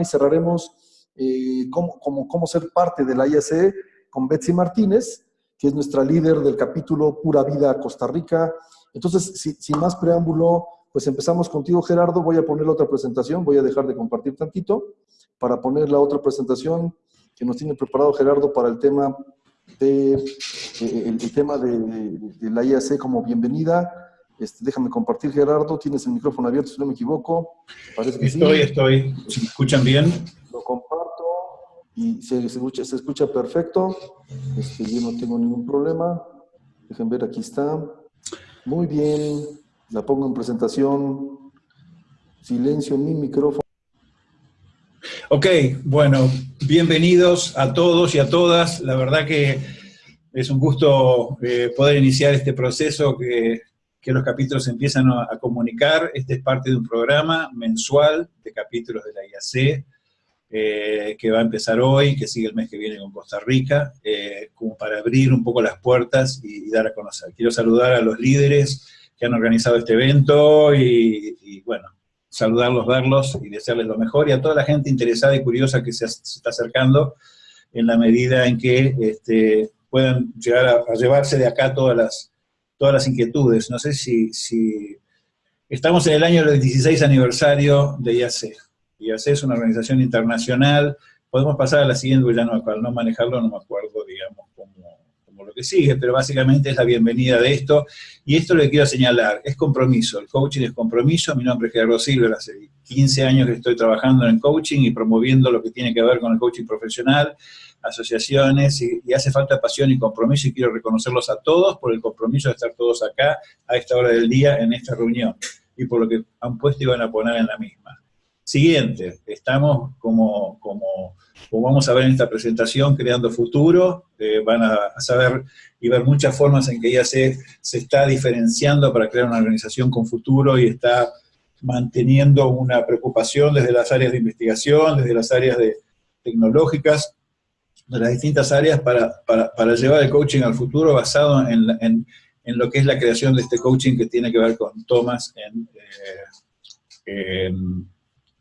y cerraremos eh, cómo, cómo, ser parte de la IAC con Betsy Martínez, que es nuestra líder del capítulo Pura Vida Costa Rica. Entonces, sin más preámbulo, pues empezamos contigo, Gerardo. Voy a poner la otra presentación, voy a dejar de compartir tantito para poner la otra presentación que nos tiene preparado Gerardo para el tema de, eh, el, tema de, la IAC como bienvenida. Este, déjame compartir, Gerardo. Tienes el micrófono abierto, si no me equivoco. Parece que estoy, estoy. ¿Se escuchan bien? Lo comparto y se, escucha, se escucha perfecto. Este, yo no tengo ningún problema. Dejen ver, aquí está. Muy bien. La pongo en presentación. Silencio en mi micrófono. Ok, bueno, bienvenidos a todos y a todas. La verdad que es un gusto eh, poder iniciar este proceso que, los capítulos empiezan a, comunicar. Este es parte de un programa mensual de capítulos de la IAC, eh, que va a empezar hoy, que sigue el mes que viene con Costa Rica, eh, como para abrir un poco las puertas y, dar a conocer. Quiero saludar a los líderes que han organizado este evento y bueno, saludarlos, verlos y desearles lo mejor, y a toda la gente interesada y curiosa que se, está acercando, en la medida en que este, puedan llegar a, llevarse de acá todas las, todas las inquietudes. No sé si, si... Estamos en el año del 16 aniversario de IAC. IAC es una organización internacional. Podemos pasar a la siguiente, ya no, para no manejarlo no me acuerdo, digamos, lo que sigue, pero básicamente es la bienvenida de esto, y esto le quiero señalar, es compromiso, el coaching es compromiso, mi nombre es Gerardo Silver, hace 15 años que estoy trabajando en coaching y promoviendo lo que tiene que ver con el coaching profesional, asociaciones, y, hace falta pasión y compromiso, y quiero reconocerlos a todos por el compromiso de estar todos acá a esta hora del día en esta reunión, y por lo que han puesto y van a poner en la misma. Siguiente, estamos como, como, vamos a ver en esta presentación, creando futuro, eh, van a, saber y ver muchas formas en que ella se, se está diferenciando para crear una organización con futuro y está manteniendo una preocupación desde las áreas de investigación, desde las áreas de, tecnológicas, de las distintas áreas para, para, para llevar el coaching al futuro basado en, en, en, lo que es la creación de este coaching que tiene que ver con Thomas en, eh, en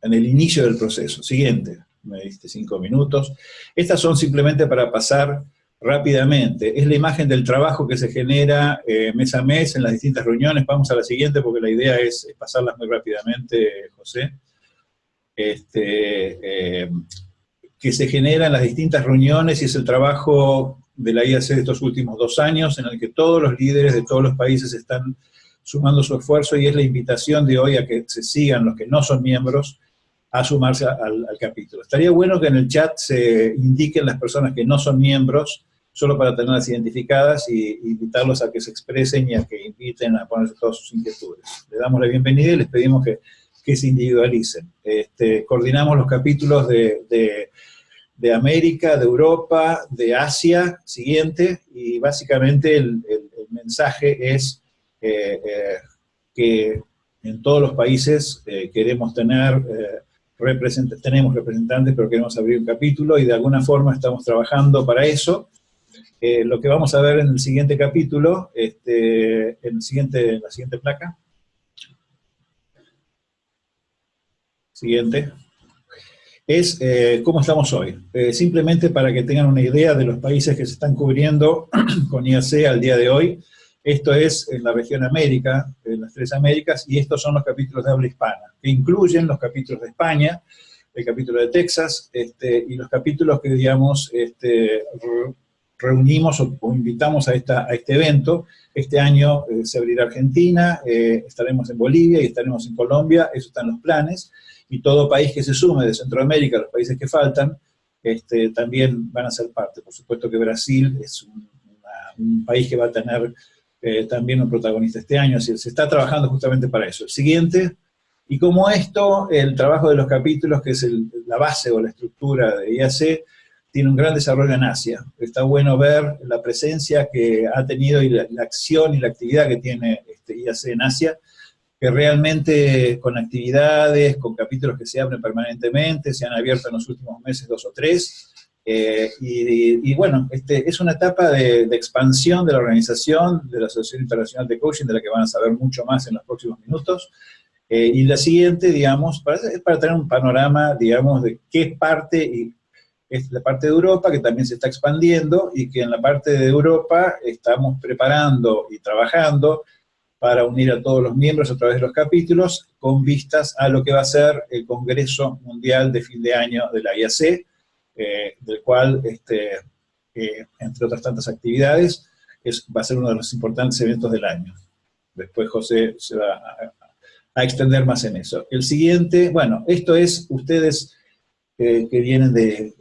en el inicio del proceso. Siguiente, me diste cinco minutos. Estas son simplemente para pasar rápidamente. Es la imagen del trabajo que se genera eh, mes a mes en las distintas reuniones. Vamos a la siguiente porque la idea es, pasarlas muy rápidamente, José. Este, eh, que se genera en las distintas reuniones y es el trabajo de la IAC de estos últimos dos años en el que todos los líderes de todos los países están sumando su esfuerzo y es la invitación de hoy a que se sigan los que no son miembros a sumarse al, capítulo. Estaría bueno que en el chat se indiquen las personas que no son miembros, solo para tenerlas identificadas y invitarlos a que se expresen y a que inviten a ponerse todas sus inquietudes. Le damos la bienvenida y les pedimos que, que se individualicen. Este, coordinamos los capítulos de, de, América, de Europa, de Asia, siguiente, y básicamente el, mensaje es eh, eh, que en todos los países eh, queremos tener tenemos representantes, pero queremos abrir un capítulo y de alguna forma estamos trabajando para eso. Lo que vamos a ver en el siguiente capítulo, este, en, el siguiente, la siguiente placa. Siguiente. Es eh, cómo estamos hoy. Eh, simplemente para que tengan una idea de los países que se están cubriendo con IAC al día de hoy. Esto es en la región América, en las tres Américas, y estos son los capítulos de habla hispana, que incluyen los capítulos de España, el capítulo de Texas, este, y los capítulos que, digamos, este, reunimos o, invitamos a, esta, a este evento. Este año eh, se abrirá Argentina, estaremos en Bolivia y estaremos en Colombia, eso está en los planes, y todo país que se sume de Centroamérica, los países que faltan, este, también van a ser parte. Por supuesto que Brasil es un, país que va a tener eh, también un protagonista este año, se está trabajando justamente para eso. El siguiente, y como esto, el trabajo de los capítulos, que es la base o la estructura de IAC, tiene un gran desarrollo en Asia. Está bueno ver la presencia que ha tenido y la, acción y la actividad que tiene este IAC en Asia, que realmente con actividades, con capítulos que se abren permanentemente, se han abierto en los últimos meses dos o tres, eh, y, bueno, este, es una etapa de, expansión de la organización, de la Asociación Internacional de Coaching, de la que van a saber mucho más en los próximos minutos, Eh, y la siguiente, digamos, para, para tener un panorama, digamos, de qué parte, y es la parte de Europa que también se está expandiendo y que en la parte de Europa estamos preparando y trabajando para unir a todos los miembros a través de los capítulos con vistas a lo que va a ser el Congreso Mundial de fin de año de la IAC, eh, del cual, este, eh, entre otras tantas actividades, es, va a ser uno de los importantes eventos del año. Después José se va a, extender más en eso. El siguiente, bueno, esto es, ustedes eh, que vienen de,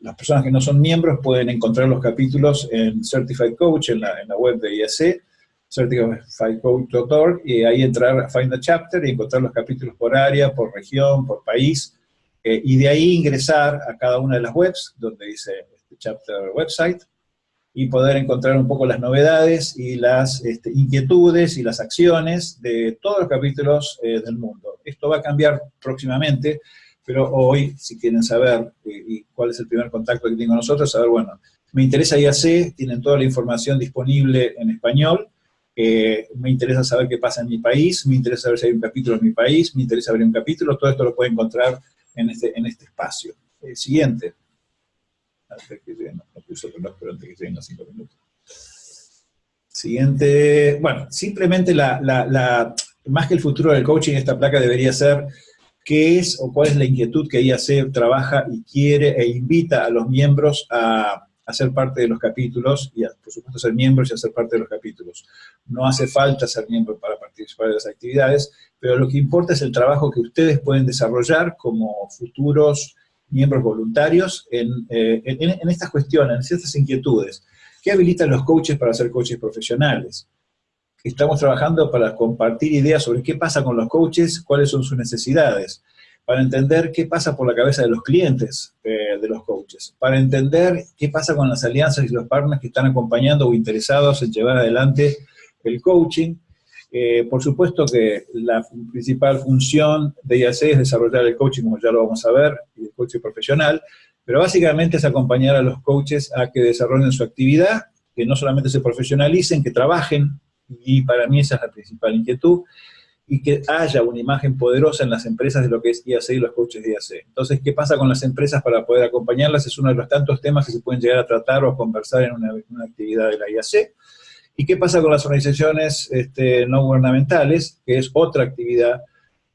las personas que no son miembros pueden encontrar los capítulos en Certified Coach, en la, en la web de IAC, certifiedcoach.org, y ahí entrar a Find a Chapter y encontrar los capítulos por área, por región, por país, eh, y de ahí ingresar a cada una de las webs, donde dice este chapter website, y poder encontrar un poco las novedades y las este, inquietudes y las acciones de todos los capítulos eh, del mundo. Esto va a cambiar próximamente, pero hoy, si quieren saber eh, y cuál es el primer contacto que tengo nosotros, saber, bueno, me interesa IAC, tienen toda la información disponible en español, eh, me interesa saber qué pasa en mi país, me interesa saber si hay un capítulo en mi país, me interesa ver un capítulo, todo esto lo pueden encontrar en este, este espacio. siguiente. Siguiente, bueno, simplemente la, más que el futuro del coaching, esta placa debería ser qué es o cuál es la inquietud que IAC trabaja y quiere e invita a los miembros a, a ser parte de los capítulos y, por supuesto, ser miembros y hacer parte de los capítulos. No hace falta ser miembro para participar de las actividades, pero lo que importa es el trabajo que ustedes pueden desarrollar como futuros miembros voluntarios en, eh, en, estas cuestiones, en ciertas inquietudes. ¿Qué habilitan los coaches para ser coaches profesionales? Estamos trabajando para compartir ideas sobre qué pasa con los coaches, cuáles son sus necesidades, para entender qué pasa por la cabeza de los clientes eh, de los coaches, para entender qué pasa con las alianzas y los partners que están acompañando o interesados en llevar adelante el coaching, eh, por supuesto que la principal función de IAC es desarrollar el coaching, como ya lo vamos a ver, el coaching profesional, pero básicamente es acompañar a los coaches a que desarrollen su actividad, que no solamente se profesionalicen, que trabajen, y para mí esa es la principal inquietud, y que haya una imagen poderosa en las empresas de lo que es IAC y los coaches de IAC. Entonces, ¿qué pasa con las empresas para poder acompañarlas? Es uno de los tantos temas que se pueden llegar a tratar o conversar en una, una actividad de la IAC. ¿Y qué pasa con las organizaciones este, no gubernamentales? Que es otra actividad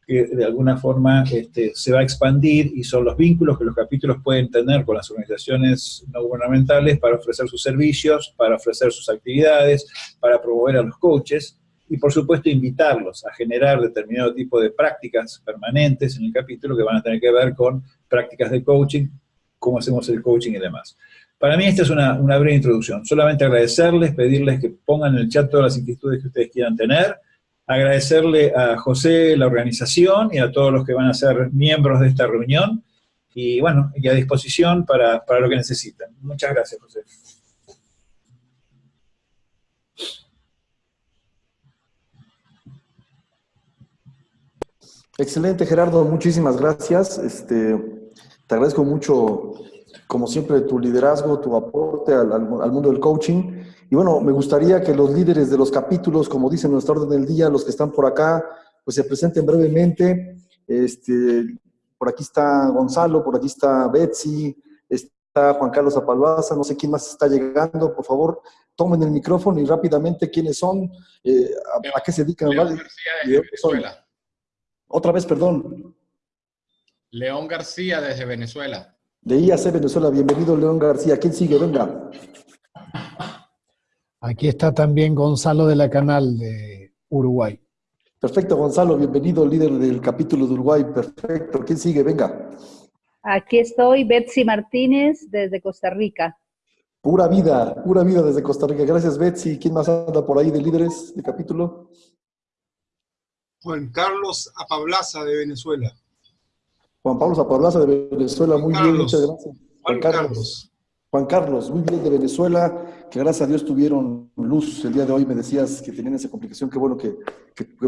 que de alguna forma este, se va a expandir y son los vínculos que los capítulos pueden tener con las organizaciones no gubernamentales para ofrecer sus servicios, para ofrecer sus actividades, para promover a los coaches y por supuesto invitarlos a generar determinado tipo de prácticas permanentes en el capítulo que van a tener que ver con prácticas de coaching, cómo hacemos el coaching y demás. Para mí esta es una, breve introducción. Solamente agradecerles, pedirles que pongan en el chat todas las inquietudes que ustedes quieran tener. Agradecerle a José, la organización, y a todos los que van a ser miembros de esta reunión. Y bueno, y a disposición para, para lo que necesiten. Muchas gracias, José. Excelente, Gerardo. Muchísimas gracias. Este, te agradezco mucho como siempre, tu liderazgo, tu aporte al, al, mundo del coaching. Y bueno, me gustaría que los líderes de los capítulos, como dice nuestra orden del día, los que están por acá, pues se presenten brevemente. Este, por aquí está Gonzalo, por aquí está Betsy, está Juan Carlos Apalbaza, no sé quién más está llegando. Por favor, tomen el micrófono y rápidamente quiénes son, eh, a, qué se dedican. García desde Venezuela. Otra vez, perdón. León García desde Venezuela. De IAC Venezuela, bienvenido León García. ¿Quién sigue? Venga. Aquí está también Gonzalo de la Canal de Uruguay. Perfecto, Gonzalo, bienvenido, líder del capítulo de Uruguay. Perfecto. ¿Quién sigue? Venga. Aquí estoy, Betsy Martínez, desde Costa Rica. Pura vida, pura vida desde Costa Rica. Gracias, Betsy. ¿Quién más anda por ahí de líderes de capítulo? Juan Carlos Apablaza de Venezuela. Juan Pablo Zapablaza de Venezuela, muy bien, muchas gracias. Juan, Carlos. Juan Carlos, muy bien de Venezuela, que gracias a Dios tuvieron luz el día de hoy, me decías que tenían esa complicación, qué bueno que,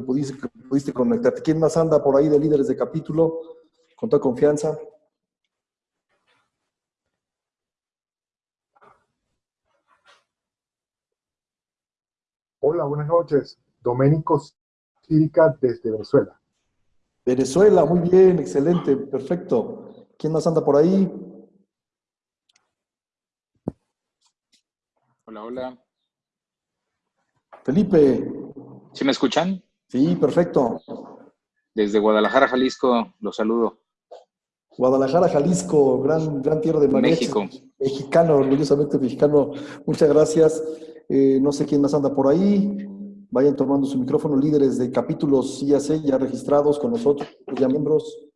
pudiste, pudiste, conectarte. ¿Quién más anda por ahí de líderes de capítulo? Con toda confianza. Hola, buenas noches. Doménico Desde Venezuela. Venezuela, muy bien, excelente, perfecto. ¿Quién más anda por ahí? Hola, hola. Felipe. ¿Sí me escuchan? Sí, perfecto. Desde Guadalajara, Jalisco, los saludo. Guadalajara, Jalisco, gran, gran tierra de mariachi. México. Mexicano, orgullosamente mexicano. Muchas gracias. Eh, no sé quién más anda por ahí. Vayan tomando su micrófono, líderes de capítulos IAC ya registrados con nosotros, ya miembros.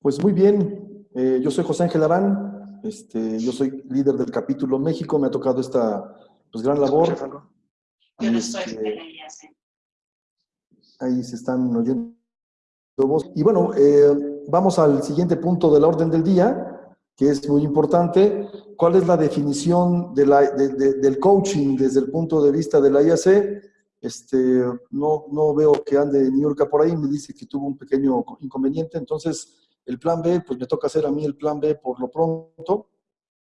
Pues muy bien, eh, yo soy José Ángel Arán, este, yo soy líder del capítulo México, me ha tocado esta pues, gran labor. Yo no estoy Este, en el IAC. ahí se están oyendo. Y bueno, eh, vamos al siguiente punto de la orden del día, que es muy importante. ¿Cuál es la definición de la- de- de- del coaching desde el punto de vista de la IAC? Este, no, no veo que ande Niurka por ahí, me dice que tuvo un pequeño inconveniente, entonces el plan B, pues me toca hacer a mí el plan B por lo pronto.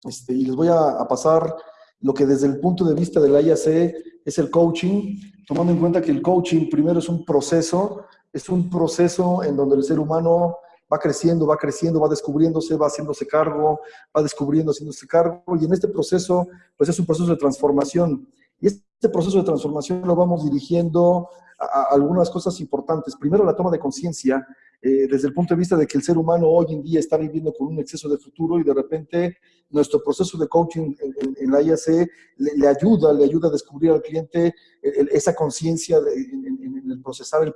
Este, y les voy a, a pasar lo que desde el punto de vista de la IAC es el coaching, tomando en cuenta que el coaching primero es un proceso, es un proceso en donde el ser humano va creciendo, va creciendo, va descubriéndose, va haciéndose cargo, va descubriendo, haciéndose cargo, y en este proceso, pues es un proceso de transformación. Y este proceso de transformación lo vamos dirigiendo a, algunas cosas importantes. Primero, la toma de conciencia, eh, desde el punto de vista de que el ser humano hoy en día está viviendo con un exceso de futuro y de repente nuestro proceso de coaching en, la IAC le, ayuda, le ayuda a descubrir al cliente el- esa conciencia en, el procesar el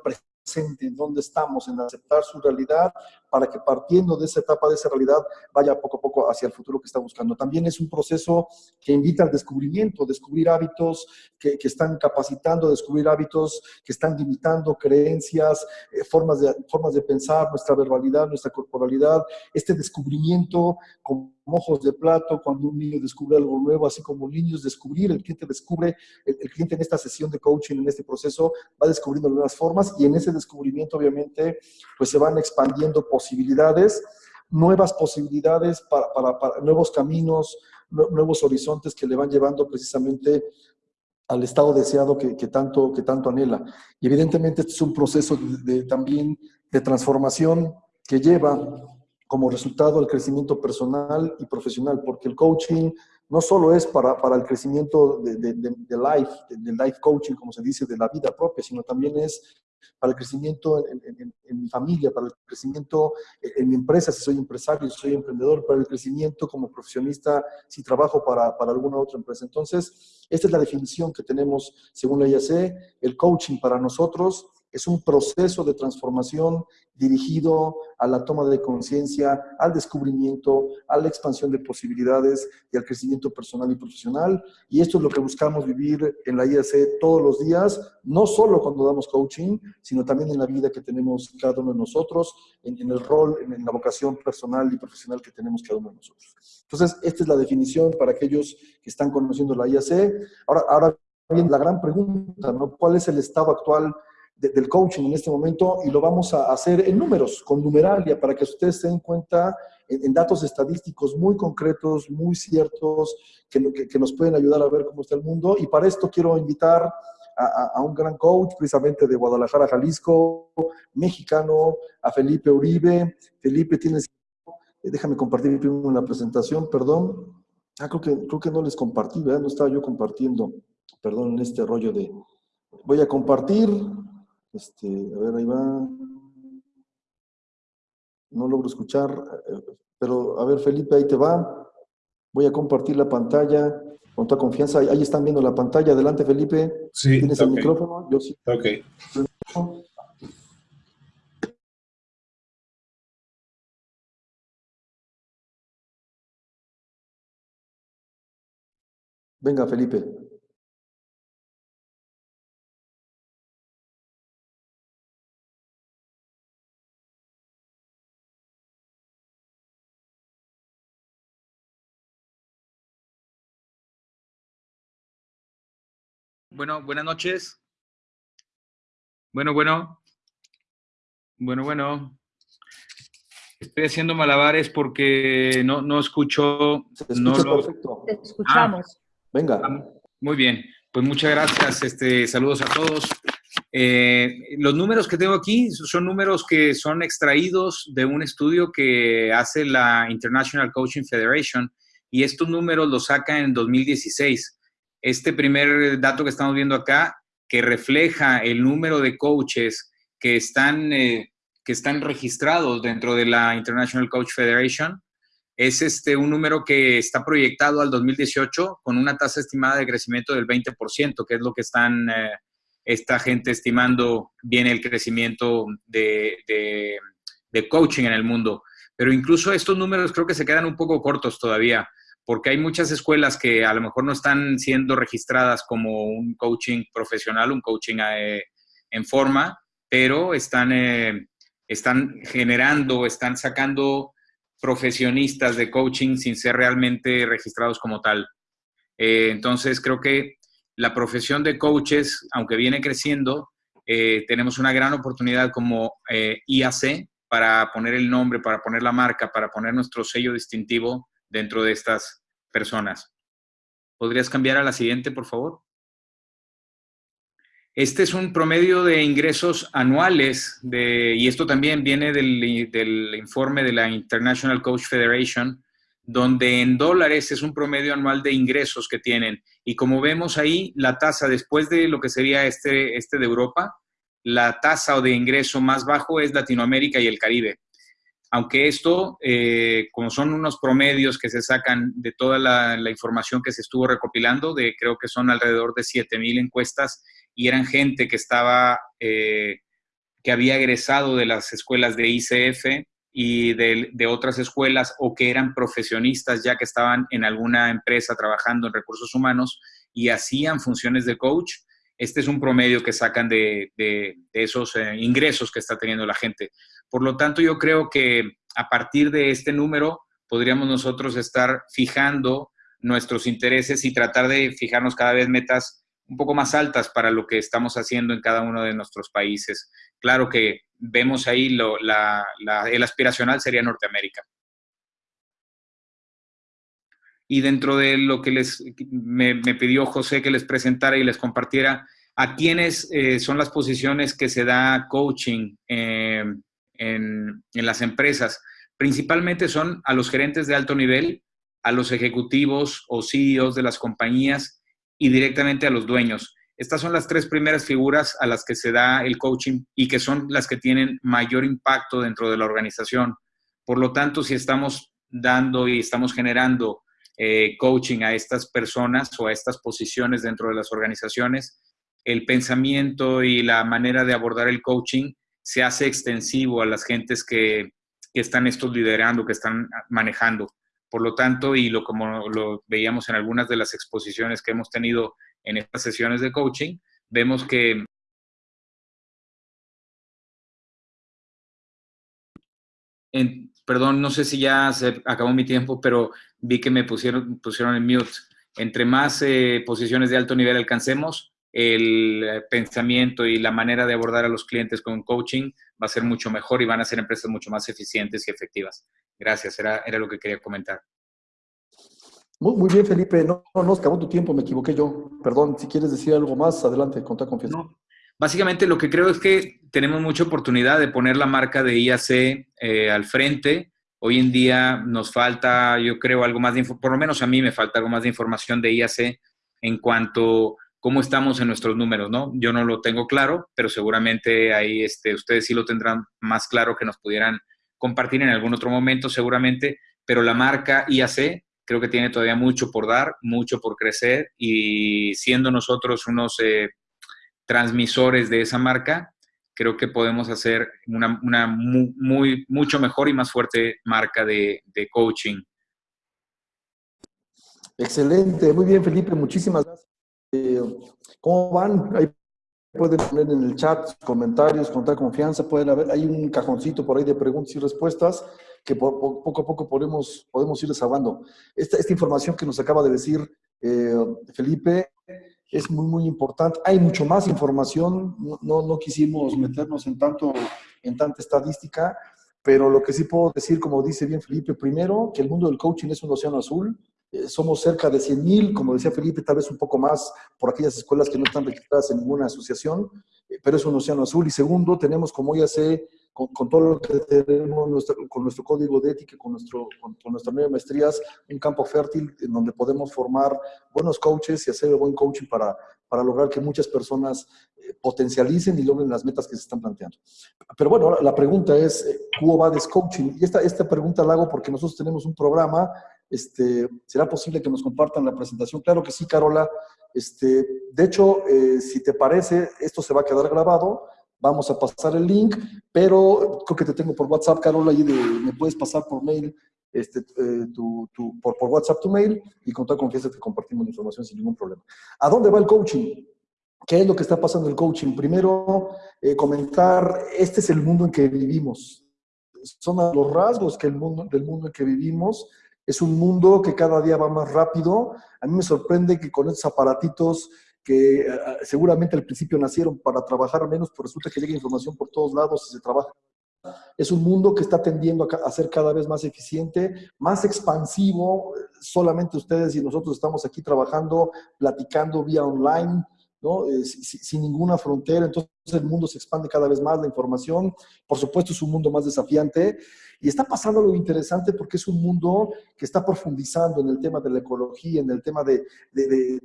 en dónde estamos, en aceptar su realidad, para que partiendo de esa etapa, de esa realidad, vaya poco a poco hacia el futuro que está buscando. También es un proceso que invita al descubrimiento, descubrir hábitos que, que están capacitando, descubrir hábitos que están limitando creencias, eh, formas, de, formas de pensar, nuestra verbalidad, nuestra corporalidad, este descubrimiento ojos de plato, cuando un niño descubre algo nuevo, así como niños descubrir, el cliente descubre, el, el cliente en esta sesión de coaching, en este proceso, va descubriendo nuevas formas y en ese descubrimiento obviamente pues se van expandiendo posibilidades, nuevas posibilidades para, para- para nuevos caminos, nue- nuevos horizontes que le van llevando precisamente al estado deseado que, que tanto, que tanto anhela. Y evidentemente este es un proceso de- de- también de transformación que lleva como resultado el crecimiento personal y profesional, porque el coaching no solo es para, para el crecimiento de, de, de- de life, de, de life coaching, como se dice, de la vida propia, sino también es para el crecimiento en, en- en- mi familia, para el crecimiento en, en mi empresa, si soy empresario, si soy emprendedor, para el crecimiento como profesionista, si trabajo para, para alguna otra empresa. Entonces, esta es la definición que tenemos según la IAC. El coaching para nosotros es un proceso de transformación dirigido a la toma de conciencia, al descubrimiento, a la expansión de posibilidades y al crecimiento personal y profesional. Y esto es lo que buscamos vivir en la IAC todos los días, no solo cuando damos coaching, sino también en la vida que tenemos cada uno de nosotros, en, el rol, en, la vocación personal y profesional que tenemos cada uno de nosotros. Entonces, esta es la definición para aquellos que están conociendo la IAC. Ahora, ahora bien, la gran pregunta. ¿Cuál es el estado actual de- del coaching en este momento? Y lo vamos a hacer en números, con numeralia, para que ustedes se den cuenta en, datos estadísticos muy concretos, muy ciertos, que, que- nos pueden ayudar a ver cómo está el mundo. Y para esto quiero invitar a, a- un gran coach, precisamente de Guadalajara, Jalisco, mexicano, a Felipe Uribe. Felipe, tienes... Déjame compartir primero la presentación, perdón. Ah, creo que, creo que no les compartí, ¿verdad? No estaba yo compartiendo, perdón, en este rollo de... Voy a compartir, este, a ver, ahí va. No logro escuchar, eh, pero a ver, Felipe, ahí te va. Voy a compartir la pantalla con toda confianza. Ahí, están viendo la pantalla. Adelante, Felipe. Sí, ¿Tienes el micrófono? Yo sí. Ok. Venga, Felipe. Bueno, buenas noches. Bueno, bueno. Bueno, bueno. Estoy haciendo malabares porque no, no escucho. No escucha lo- perfecto. Te escuchamos. Venga. Ah, Muy bien. Pues muchas gracias, este, saludos a todos. Eh, los números que tengo aquí son números que son extraídos de un estudio que hace la International Coaching Federation y estos números los saca en 2016. Este primer dato que estamos viendo acá, que refleja el número de coaches que están, eh, que están registrados dentro de la International Coach Federation, es este, un número que está proyectado al 2018 con una tasa estimada de crecimiento del 20%, que es lo que están eh, esta gente estimando bien el crecimiento de, de, coaching en el mundo. Pero incluso estos números creo que se quedan un poco cortos todavía, porque hay muchas escuelas que a lo mejor no están siendo registradas como un coaching profesional, un coaching eh, en forma, pero están, eh, están generando, están sacando profesionistas de coaching sin ser realmente registrados como tal. Eh, entonces creo que la profesión de coaches, aunque viene creciendo, eh, tenemos una gran oportunidad como eh, IAC para poner el nombre, para poner la marca, para poner nuestro sello distintivo dentro de estas personas. ¿Podrías cambiar a la siguiente, por favor? Este es un promedio de ingresos anuales, de, y esto también viene del, del informe de la International Coach Federation, donde en dólares es un promedio anual de ingresos que tienen. Y como vemos ahí, la tasa después de lo que sería este, este de Europa, la tasa de ingreso más bajo es Latinoamérica y el Caribe. Aunque esto, eh, como son unos promedios que se sacan de toda la, información que se estuvo recopilando, de creo que son alrededor de 7.000 encuestas, y eran gente que estaba, eh, que había egresado de las escuelas de ICF, y de, otras escuelas o que eran profesionistas ya que estaban en alguna empresa trabajando en recursos humanos y hacían funciones de coach. Este es un promedio que sacan de, esos eh, ingresos que está teniendo la gente. Por lo tanto, yo creo que a partir de este número podríamos nosotros estar fijando nuestros intereses y tratar de fijarnos cada vez metas un poco más altas para lo que estamos haciendo en cada uno de nuestros países. Claro que vemos ahí lo, el aspiracional sería Norteamérica. Y dentro de lo que les, me, pidió José que les presentara y les compartiera, a quiénes eh, son las posiciones que se da coaching eh, en, en las empresas. Principalmente son a los gerentes de alto nivel, a los ejecutivos o CEOs de las compañías y directamente a los dueños. Estas son las tres primeras figuras a las que se da el coaching y que son las que tienen mayor impacto dentro de la organización. Por lo tanto, si estamos dando y estamos generando eh, coaching a estas personas o a estas posiciones dentro de las organizaciones, el pensamiento y la manera de abordar el coaching se hace extensivo a las gentes que, están estos liderando, que están manejando. Por lo tanto, y lo como lo veíamos en algunas de las exposiciones que hemos tenido en estas sesiones de coaching, vemos que perdón, no sé si ya se acabó mi tiempo, pero vi que me pusieron, pusieron en mute. Entre más eh, posiciones de alto nivel alcancemos, el pensamiento y la manera de abordar a los clientes con coaching va a ser mucho mejor y van a ser empresas mucho más eficientes y efectivas. Gracias, era, era lo que quería comentar. Muy, muy bien, Felipe. No, no, no, acabó tu tiempo, me equivoqué yo. Perdón, si quieres decir algo más, adelante, con toda confianza. Básicamente lo que creo es que tenemos mucha oportunidad de poner la marca de IAC eh, al frente. Hoy en día nos falta, yo creo, algo más de por lo menos a mí me falta algo más de información de IAC en cuanto cómo estamos en nuestros números, ¿no? Yo no lo tengo claro, pero seguramente ahí este, ustedes sí lo tendrán más claro que nos pudieran compartir en algún otro momento, seguramente, pero la marca IAC creo que tiene todavía mucho por dar, mucho por crecer y siendo nosotros unos eh, transmisores de esa marca, creo que podemos hacer una, muy, mucho mejor y más fuerte marca de, coaching. Excelente, muy bien Felipe, muchísimas gracias. Eh, ¿Cómo van? Ahí pueden poner en el chat comentarios, con confianza, pueden haber, hay un cajoncito por ahí de preguntas y respuestas que poco a poco podemos, podemos ir desahogando. Esta, esta información que nos acaba de decir eh, Felipe es muy, muy importante. Hay mucho más información, no, no, quisimos meternos en, tanto, en tanta estadística, pero lo que sí puedo decir, como dice bien Felipe, primero, que el mundo del coaching es un océano azul, Eh, somos cerca de 100 mil, como decía Felipe, tal vez un poco más por aquellas escuelas que no están registradas en ninguna asociación, eh, pero es un océano azul. Y segundo, tenemos, como ya sé, con, todo lo que tenemos nuestro- con nuestro código de ética, con, nuestro, con, con nuestras nueve maestrías, un campo fértil en donde podemos formar buenos coaches y hacer el buen coaching para, para lograr que muchas personas eh, potencialicen y logren las metas que se están planteando. Pero bueno, la pregunta es, eh, ¿cómo va coaching? Y esta, esta pregunta la hago porque nosotros tenemos un programa, este, ¿será posible que nos compartan la presentación? Claro que sí, Carola. Este, de hecho, eh, si te parece, esto se va a quedar grabado, vamos a pasar el link, pero creo que te tengo por WhatsApp, Carola, y de- me puedes pasar por mail, este, eh, tu, tu- por, por WhatsApp tu mail, y con toda confianza te compartimos la información sin ningún problema. ¿A dónde va el coaching? ¿Qué es lo que está pasando en el coaching? Primero, eh, comentar, este es el mundo en que vivimos. Son los rasgos que el mundo, del mundo en que vivimos. Es un mundo que cada día va más rápido. A mí me sorprende que con estos aparatitos que eh, seguramente al principio nacieron para trabajar menos, pero resulta que llega información por todos lados y se trabaja. Es un mundo que está tendiendo a a ser cada vez más eficiente, más expansivo. Solamente ustedes y nosotros estamos aquí trabajando, platicando vía online, ¿no? Eh, si- si- sin ninguna frontera. Entonces el mundo se expande cada vez más, la información, por supuesto, es un mundo más desafiante. Y está pasando algo interesante porque es un mundo que está profundizando en el tema de la ecología, en el tema de, eh,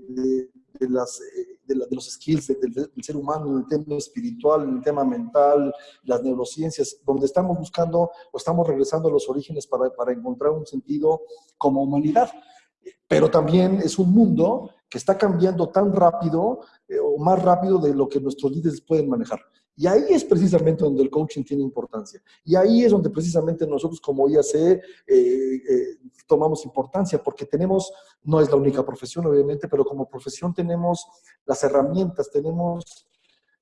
los skills de- del, ser humano, en el tema espiritual, en el tema mental, las neurociencias, donde estamos buscando o estamos regresando a los orígenes para encontrar un sentido como humanidad. Pero también es un mundo que está cambiando tan rápido eh, o más rápido de lo que nuestros líderes pueden manejar. Y ahí es precisamente donde el coaching tiene importancia. Y ahí es donde precisamente nosotros como IAC eh, eh, tomamos importancia, porque tenemos, no es la única profesión obviamente, pero como profesión tenemos las herramientas, tenemos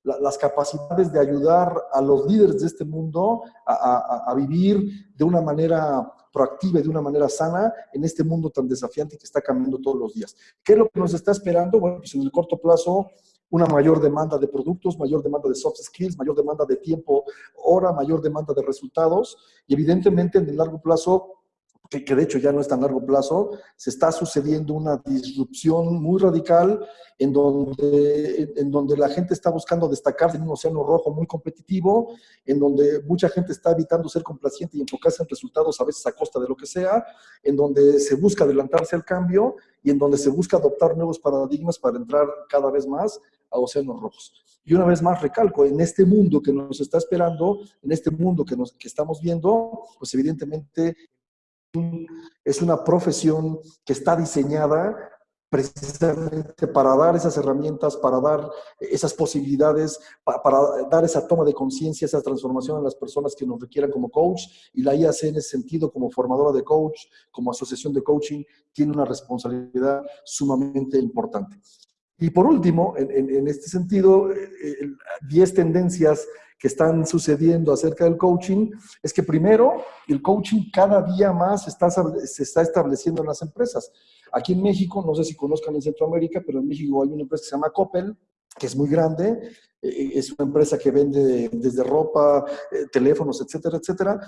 la- las capacidades de ayudar a los líderes de este mundo a, a- a vivir de una manera proactiva y de una manera sana en este mundo tan desafiante que está cambiando todos los días. ¿Qué es lo que nos está esperando? Bueno, pues en el corto plazo, una mayor demanda de productos, mayor demanda de soft skills, mayor demanda de tiempo, hora, mayor demanda de resultados y evidentemente en el largo plazo que, de hecho ya no es tan largo plazo, se está sucediendo una disrupción muy radical en donde, en donde la gente está buscando destacarse en un océano rojo muy competitivo, en donde mucha gente está evitando ser complaciente y enfocarse en resultados a veces a costa de lo que sea, en donde se busca adelantarse al cambio y en donde se busca adoptar nuevos paradigmas para entrar cada vez más a océanos rojos. Y una vez más recalco, en este mundo que nos está esperando, en este mundo que, nos, que estamos viendo, pues evidentemente es una profesión que está diseñada precisamente para dar esas herramientas, para dar esas posibilidades, pa- para dar esa toma de conciencia, esa transformación en las personas que nos requieran como coach. Y la IAC en ese sentido, como formadora de coach, como asociación de coaching, tiene una responsabilidad sumamente importante. Y por último, en, en- en este sentido, eh, eh, 10 tendencias que están sucediendo acerca del coaching es que primero, el coaching cada día más está, se está estableciendo en las empresas. Aquí en México, no sé si conozcan en Centroamérica, pero en México hay una empresa que se llama Coppel, que es muy grande, eh, es una empresa que vende desde ropa, eh, teléfonos, etcétera, etcétera.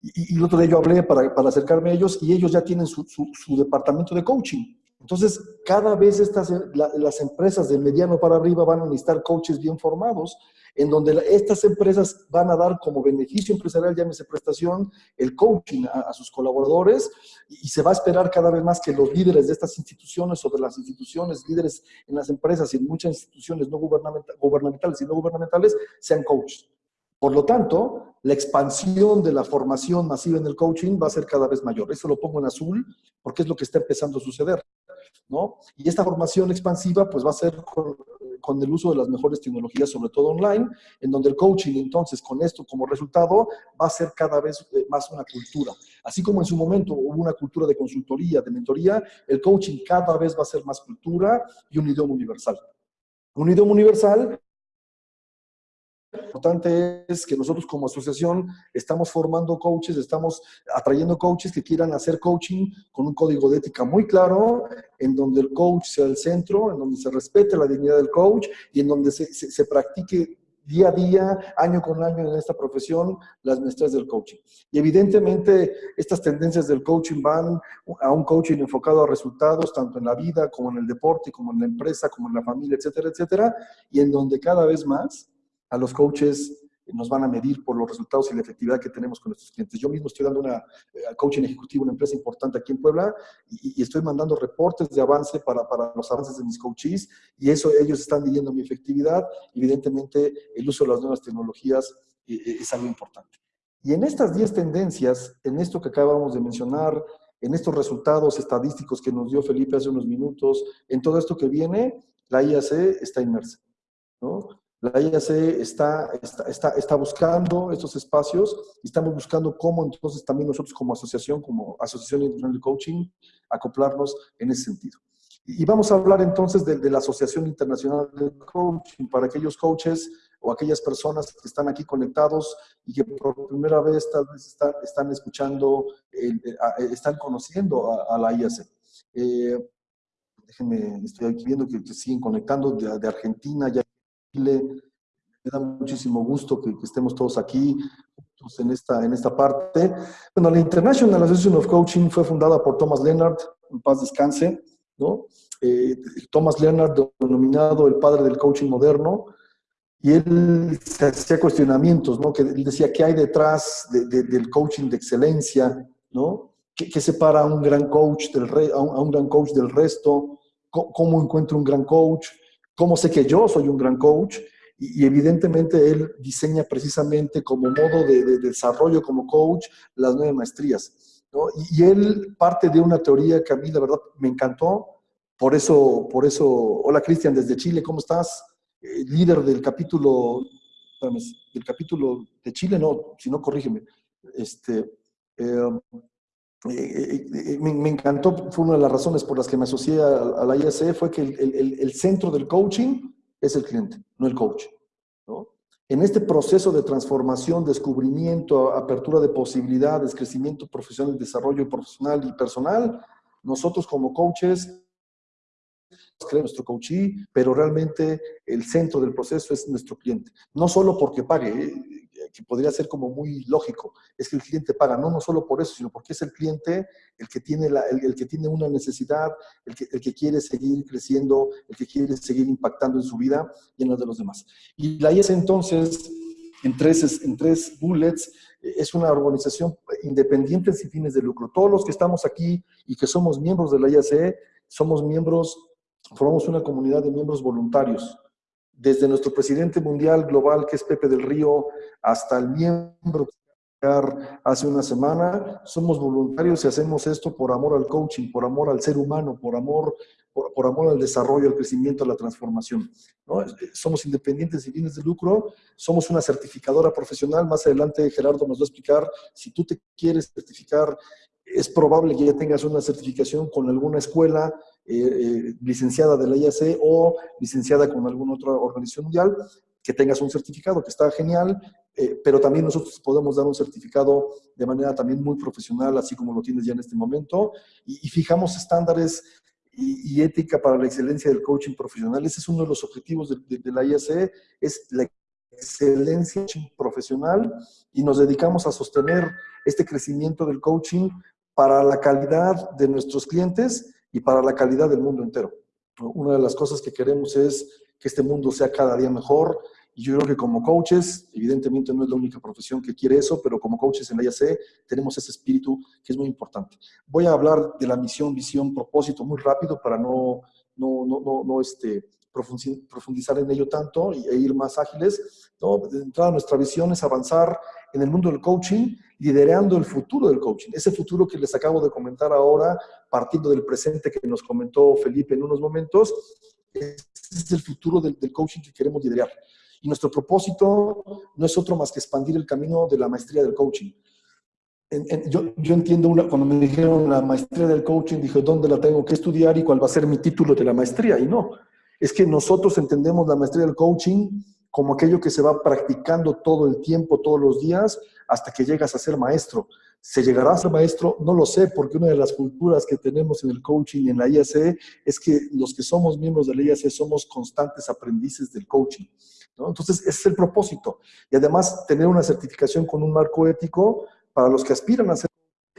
Y, el otro día yo hablé para, para acercarme a ellos y ellos ya tienen su, su, su departamento de coaching. Entonces, cada vez estas, la, las empresas de mediano para arriba van a necesitar coaches bien formados, en donde la, estas empresas van a dar como beneficio empresarial, llámese prestación, el coaching a, a sus colaboradores y, y, se va a esperar cada vez más que los líderes de estas instituciones o de las instituciones, líderes en las empresas y en muchas instituciones no gubernamentales, gubernamentales y no gubernamentales, sean coaches. Por lo tanto, la expansión de la formación masiva en el coaching va a ser cada vez mayor. Eso lo pongo en azul porque es lo que está empezando a suceder. ¿No? Y esta formación expansiva pues va a ser con, con, el uso de las mejores tecnologías, sobre todo online, en donde el coaching entonces con esto como resultado va a ser cada vez más una cultura. Así como en su momento hubo una cultura de consultoría, de mentoría, el coaching cada vez va a ser más cultura y un idioma universal. Un idioma universal importante es que nosotros como asociación estamos formando coaches, estamos atrayendo coaches que quieran hacer coaching con un código de ética muy claro, en donde el coach sea el centro, en donde se respete la dignidad del coach y en donde se, se, se practique día a día, año con año en esta profesión, las maestrías del coaching. Y evidentemente estas tendencias del coaching van a un coaching enfocado a resultados, tanto en la vida como en el deporte, como en la empresa, como en la familia, etcétera, etcétera, y en donde cada vez más a los coaches nos van a medir por los resultados y la efectividad que tenemos con nuestros clientes. Yo mismo estoy dando una eh, coaching ejecutivo, una empresa importante aquí en Puebla, y, y estoy mandando reportes de avance para, para, los avances de mis coaches, y eso ellos están midiendo mi efectividad. Evidentemente, el uso de las nuevas tecnologías eh, eh es algo importante. Y en estas 10 tendencias, en esto que acabamos de mencionar, en estos resultados estadísticos que nos dio Felipe hace unos minutos, en todo esto que viene, la IAC está inmersa. ¿no? La IAC está, está, está, buscando estos espacios y estamos buscando cómo entonces también nosotros como asociación, como Asociación Internacional de Coaching, acoplarnos en ese sentido. Y vamos a hablar entonces de, la Asociación Internacional de Coaching para aquellos coaches o aquellas personas que están aquí conectados y que por primera vez tal vez están, están escuchando, están conociendo a, la IAC. Eh, déjenme, estoy aquí viendo que, siguen conectando de, de Argentina, ya Chile. Me da muchísimo gusto que, estemos todos aquí en esta, en esta parte. Bueno, la International Association of Coaching fue fundada por Thomas Leonard, en paz descanse, ¿no? Eh, Thomas Leonard, denominado el padre del coaching moderno, y él se hacía cuestionamientos, ¿no? Que él decía, ¿qué hay detrás del coaching de excelencia, ¿no? ¿Qué, separa a un gran coach del a un, gran coach del resto? ¿Cómo, ¿Cómo, encuentro un gran coach? ¿Cómo sé que yo soy un gran coach? Y, evidentemente él diseña precisamente como modo de, desarrollo como coach las nueve maestrías. ¿no? Y, él parte de una teoría que a mí la verdad me encantó. Por eso, por eso, hola Cristian desde Chile, ¿cómo estás? Eh, líder del capítulo, del capítulo de Chile, no, si no, corrígeme. Este, eh, eh, me, encantó, fue una de las razones por las que me asocié a, la IAC, fue que el, el, centro del coaching es el cliente, no el coach. ¿no? En este proceso de transformación, descubrimiento, apertura de posibilidades, crecimiento profesional, desarrollo profesional y personal, nosotros como coaches creemos nuestro coachee, pero realmente el centro del proceso es nuestro cliente. No solo porque pague, ¿eh? que podría ser como muy lógico, es que el cliente paga, no, no solo por eso, sino porque es el cliente el que tiene, la, el, que tiene una necesidad, el que, el que quiere seguir creciendo, el que quiere seguir impactando en su vida y en la de los demás. Y la IES entonces, en tres, en tres bullets, es una organización independiente sin fines de lucro. Todos los que estamos aquí y que somos miembros de la IAC, somos miembros, formamos una comunidad de miembros voluntarios desde nuestro presidente mundial global, que es Pepe del Río, hasta el miembro hace una semana, somos voluntarios y hacemos esto por amor al coaching, por amor al ser humano, por amor, por, amor al desarrollo, al crecimiento, a la transformación. ¿no? Somos independientes y fines de lucro, somos una certificadora profesional. Más adelante Gerardo nos va a explicar, si tú te quieres certificar, es probable que ya tengas una certificación con alguna escuela, eh, eh, licenciada de la IAC o licenciada con alguna otra organización mundial, que tengas un certificado, que está genial, eh, pero también nosotros podemos dar un certificado de manera también muy profesional, así como lo tienes ya en este momento, y, fijamos estándares y, ética para la excelencia del coaching profesional. Ese es uno de los objetivos de, la IAC, es la excelencia profesional y nos dedicamos a sostener este crecimiento del coaching para la calidad de nuestros clientes y para la calidad del mundo entero. Una de las cosas que queremos es que este mundo sea cada día mejor y yo creo que como coaches, evidentemente no es la única profesión que quiere eso, pero como coaches en la IAC tenemos ese espíritu que es muy importante. Voy a hablar de la misión, visión, propósito muy rápido para no, no, no, no, este, profundizar en ello tanto e ir más ágiles. ¿no? De entrada, nuestra visión es avanzar en el mundo del coaching, liderando el futuro del coaching. Ese futuro que les acabo de comentar ahora, partiendo del presente que nos comentó Felipe en unos momentos, es el futuro del, coaching que queremos liderar. Y nuestro propósito no es otro más que expandir el camino de la maestría del coaching. yo, yo, entiendo, una, cuando me dijeron la maestría del coaching, dije, ¿dónde la tengo que estudiar y cuál va a ser mi título de la maestría? Y no, es que nosotros entendemos la maestría del coaching como aquello que se va practicando todo el tiempo, todos los días, hasta que llegas a ser maestro. ¿Se llegará a ser maestro? No lo sé, porque una de las culturas que tenemos en el coaching y en la IAC es que los que somos miembros de la IAC somos constantes aprendices del coaching. Entonces, ese es el propósito. Y además, tener una certificación con un marco ético para los que aspiran a ser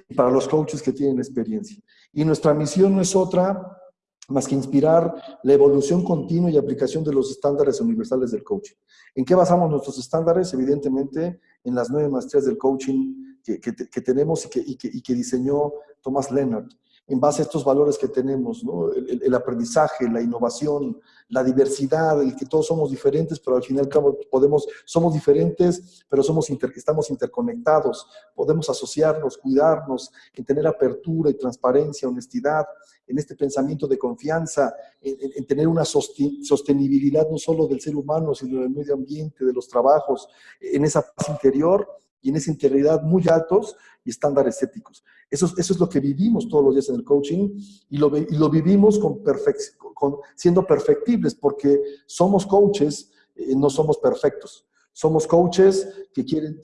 y para los coaches que tienen experiencia. Y nuestra misión no es otra más que inspirar la evolución continua y aplicación de los estándares universales del coaching. ¿En qué basamos nuestros estándares? Evidentemente, en las nueve maestrías del coaching que, que- tenemos y que, y que- y que diseñó Thomas Leonard. En base a estos valores que tenemos, el, aprendizaje, la innovación, la diversidad, el que todos somos diferentes, pero al fin y al cabo podemos, somos diferentes, pero somos estamos interconectados, podemos asociarnos, cuidarnos, en tener apertura y transparencia, honestidad, en este pensamiento de confianza, en, en- en tener una sostenibilidad no solo del ser humano, sino del medio ambiente, de los trabajos, en esa paz interior y en esa integridad muy altos estándares éticos. Eso, es- eso es lo que vivimos todos los días en el coaching y lo, y lo vivimos con siendo perfectibles porque somos coaches, eh, no somos perfectos. Somos coaches que quieren,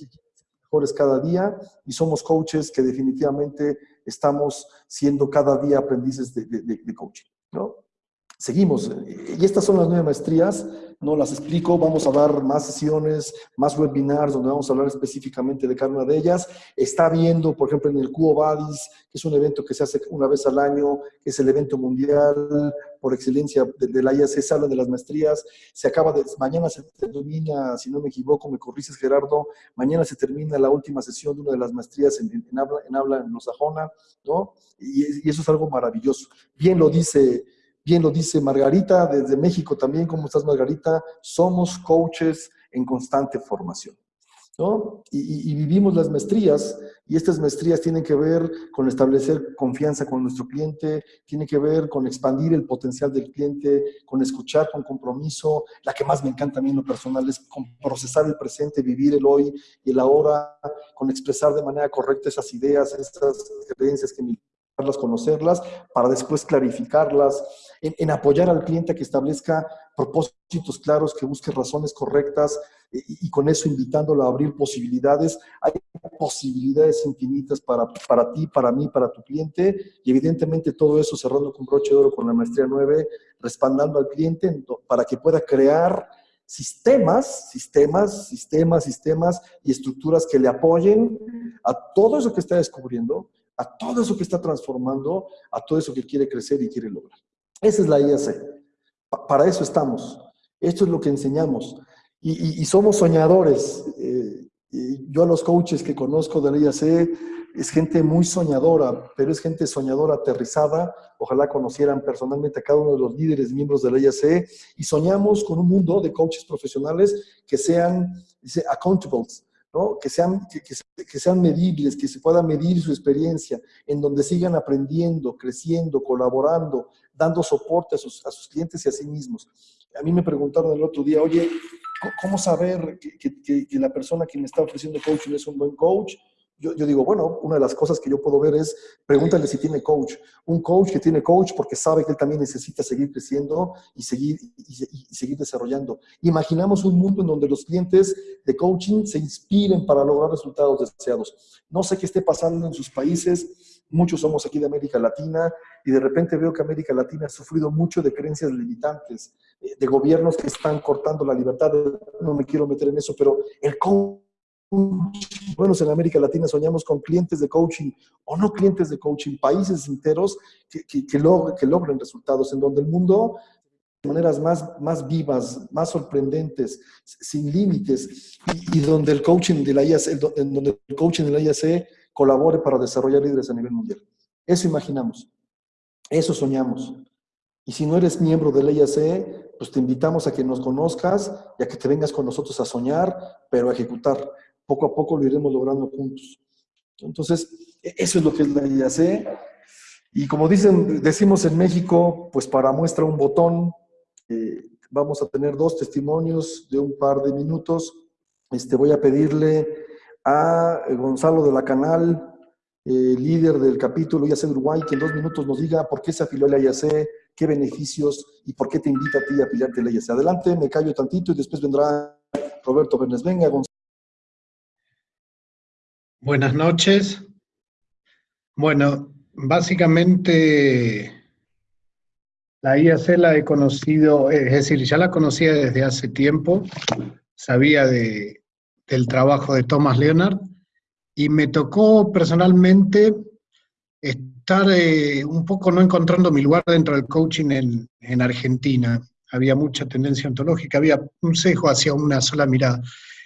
mejores cada día y somos coaches que definitivamente estamos siendo cada día aprendices de- de coaching. ¿no? Seguimos. Y estas son las nueve maestrías. No las explico. Vamos a dar más sesiones, más webinars donde vamos a hablar específicamente de cada una de ellas. Está viendo, por ejemplo, en el Cubo Badis, que es un evento que se hace una vez al año, que es el evento mundial por excelencia de, de la IAC, se habla de las maestrías. Se acaba de, mañana se termina, si no me equivoco, me corriges Gerardo, mañana se termina la última sesión de una de las maestrías en, en- habla, en habla anglosajona, ¿no? Y eso es algo maravilloso. Bien lo dice Bien lo dice Margarita desde México también. ¿Cómo estás, Margarita? Somos coaches en constante formación. ¿no? Y, y- vivimos las maestrías y estas maestrías tienen que ver con establecer confianza con nuestro cliente, tiene que ver con expandir el potencial del cliente, con escuchar con compromiso. La que más me encanta a mí en lo personal es con procesar el presente, vivir el hoy y el ahora, con expresar de manera correcta esas ideas, esas creencias que las conocerlas para después clarificarlas, en, en apoyar al cliente que establezca propósitos claros, que busque razones correctas y, y con eso invitándolo a abrir posibilidades. Hay posibilidades infinitas para, para ti, para mí, para tu cliente y evidentemente todo eso cerrando con broche de oro con la maestría 9, respaldando al cliente para que pueda crear sistemas, sistemas, sistemas, sistemas y estructuras que le apoyen a todo eso que está descubriendo, a todo eso que está transformando, a todo eso que quiere crecer y quiere lograr. Esa es la IAC. Pa- para eso estamos. Esto es lo que enseñamos. Y, somos soñadores. Eh, y yo a los coaches que conozco de la IAC es gente muy soñadora, pero es gente soñadora aterrizada. Ojalá conocieran personalmente a cada uno de los líderes miembros de la IAC y soñamos con un mundo de coaches profesionales que sean, accountables, que, sean, que, que se- que sean medibles, que se pueda medir su experiencia, en donde sigan aprendiendo, creciendo, colaborando, dando soporte a sus, a sus clientes y a sí mismos. A mí me preguntaron el otro día, oye, ¿cómo- ¿cómo saber que- que la persona que me está ofreciendo coaching es un buen coach? Yo, yo digo, bueno, una de las cosas que yo puedo ver es, pregúntale si tiene coach. Un coach que tiene coach porque sabe que él también necesita seguir creciendo y seguir, y, y- seguir desarrollando. Imaginamos un mundo en donde los clientes de coaching se inspiren para lograr resultados deseados. No sé qué esté pasando en sus países, muchos somos aquí de América Latina y de repente veo que América Latina ha sufrido mucho de creencias limitantes, eh, de gobiernos que están cortando la libertad. No me quiero meter en eso, pero el coach bueno, en América Latina soñamos con clientes de coaching o no clientes de coaching, países enteros que, que, que, log- que logren resultados, en donde el mundo de maneras más, más vivas, más sorprendentes, sin límites, y, donde el coaching de la IAC, en donde el coaching de la IAC colabore para desarrollar líderes a nivel mundial. Eso imaginamos, eso soñamos. Y si no eres miembro de la IAC, pues te invitamos a que nos conozcas y a que te vengas con nosotros a soñar, pero a ejecutar. Poco a poco lo iremos logrando juntos. Entonces, e- eso es lo que es la IAC. Y como dicen, decimos en México, pues para muestra un botón, eh, vamos a tener dos testimonios de un par de minutos. Este, voy a pedirle a Gonzalo de la Canal, eh, líder del capítulo IAC de Uruguay, que en dos minutos nos diga por qué se afilió a la IAC, qué beneficios y por qué te invita a ti a afiliarte a la IAC. Adelante, me callo tantito y después vendrá Roberto Bernes. Venga, Gonzalo. Buenas noches. Bueno, básicamente La IAC la he conocido, es decir, ya la conocía desde hace tiempo, sabía de, del trabajo de Thomas Leonard, y me tocó personalmente estar eh, un poco no encontrando mi lugar dentro del coaching en, en Argentina. Había mucha tendencia ontológica, había un sesgo hacia una sola mirada.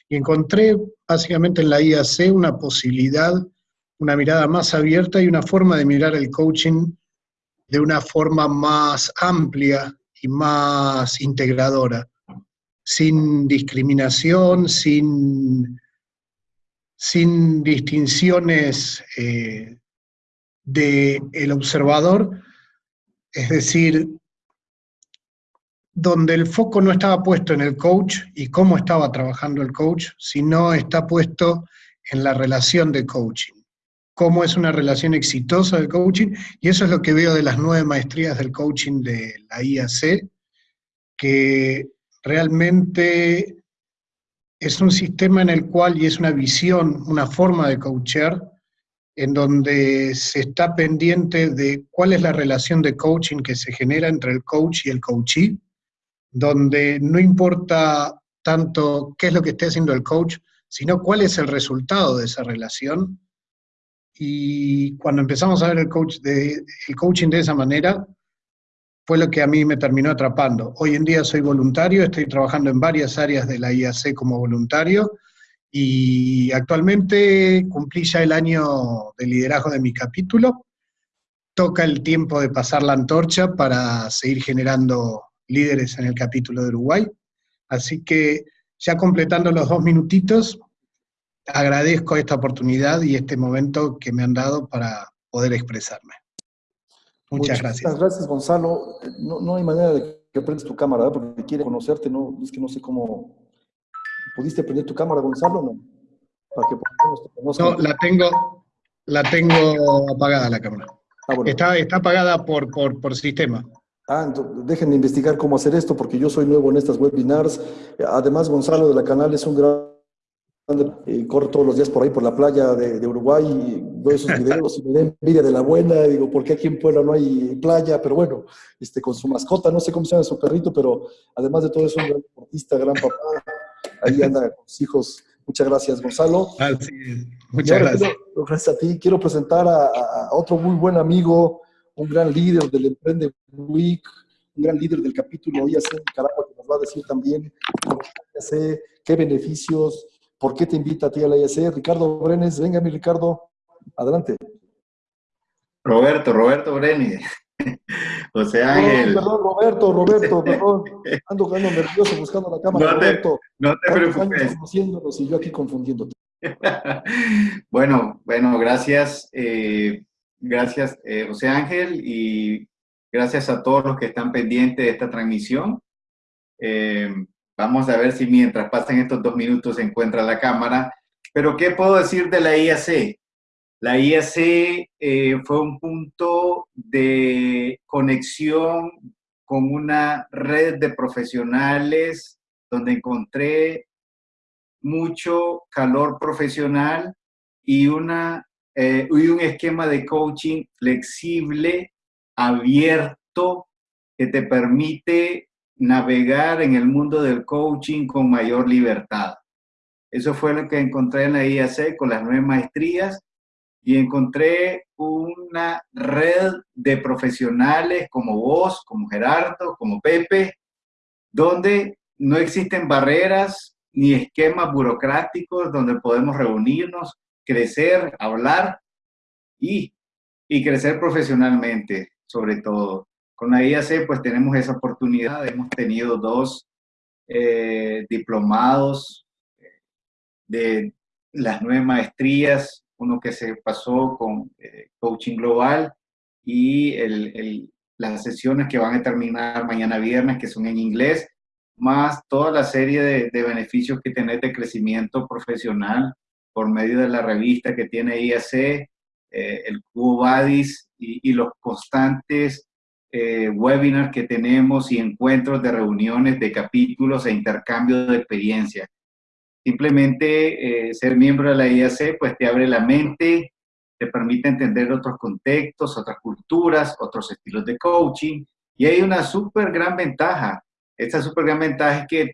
Y encontré básicamente en la IAC una posibilidad, una mirada más abierta y una forma de mirar el coaching de una forma más amplia y más integradora, sin discriminación, sin, sin distinciones eh, del observador, es decir, donde el foco no estaba puesto en el coach y cómo estaba trabajando el coach, sino está puesto en la relación de coaching. Cómo es una relación exitosa del coaching, y eso es lo que veo de las nueve maestrías del coaching de la IAC, que realmente es un sistema en el cual, y es una visión, una forma de coachar, en donde se está pendiente de cuál es la relación de coaching que se genera entre el coach y el coachee, donde no importa tanto qué es lo que esté haciendo el coach, sino cuál es el resultado de esa relación, y cuando empezamos a ver el, coach de, el coaching de esa manera, fue lo que a mí me terminó atrapando. Hoy en día soy voluntario, estoy trabajando en varias áreas de la IAC como voluntario y actualmente cumplí ya el año de liderazgo de mi capítulo. Toca el tiempo de pasar la antorcha para seguir generando líderes en el capítulo de Uruguay. Así que ya completando los dos minutitos, agradezco esta oportunidad y este momento que me han dado para poder expresarme. Muchas gracias. Muchas gracias, Gonzalo. No, no hay manera de que prendas tu cámara, ¿verdad? porque quiere conocerte, no, es que no sé cómo... ¿Pudiste prender tu cámara, Gonzalo, no? Para que No, la tengo, la tengo apagada la cámara. Ah, está, está apagada por, por, por sistema. Ah, de investigar cómo hacer esto, porque yo soy nuevo en estas webinars. Además, Gonzalo de la canal es un gran eh, corro todos los días por ahí, por la playa de, Uruguay, y veo esos videos y me da envidia de la buena, digo, ¿por qué aquí en Puebla no hay playa? Pero bueno, este, con su mascota, no sé cómo se llama su perrito, pero además de todo es un gran deportista, gran papá, ahí anda con sus hijos. Muchas gracias, Gonzalo. Ah, Muchas gracias. gracias a ti. Quiero presentar a, otro muy buen amigo, un gran líder del Emprende Week, un gran líder del capítulo IAC en Nicaragua, que nos va a decir también qué beneficios, ¿Por qué te invita a ti a la IAC? Ricardo Brenes, venga mi Ricardo, adelante. Roberto, Roberto Brenes. José Ángel. perdón, Roberto, Roberto, perdón. Ando, ando nervioso buscando la cámara, no te, Roberto. No te preocupes. Conociéndonos y yo aquí confundiéndote. bueno, bueno, gracias. Eh, gracias, eh, José Ángel, y gracias a todos los que están pendientes de esta transmisión. Eh, Vamos a ver si mientras pasan estos dos minutos se encuentra la cámara. Pero, ¿qué puedo decir de la IAC? La IAC eh, fue un punto de conexión con una red de profesionales donde encontré mucho calor profesional y, una, eh, un esquema de coaching flexible, abierto, que te permite navegar en el mundo del coaching con mayor libertad. Eso fue lo que encontré en la IAC con las nueve maestrías y encontré una red de profesionales como vos, como Gerardo, como Pepe, donde no existen barreras ni esquemas burocráticos donde podemos reunirnos, crecer, hablar y, y crecer profesionalmente, sobre todo. Con la IAC pues tenemos esa oportunidad, hemos tenido dos eh, diplomados de las nueve maestrías, uno que se pasó con eh, Coaching Global y el, las sesiones que van a terminar mañana viernes, que son en inglés, más toda la serie de, beneficios que tenés de crecimiento profesional por medio de la revista que tiene IAC, eh, el Cubo Badis y, los constantes eh, webinars que tenemos y encuentros de reuniones de capítulos e intercambio de experiencia. Simplemente eh, ser miembro de la IAC pues te abre la mente, te permite entender otros contextos, otras culturas, otros estilos de coaching Y hay una súper gran ventaja. Esta súper gran ventaja es que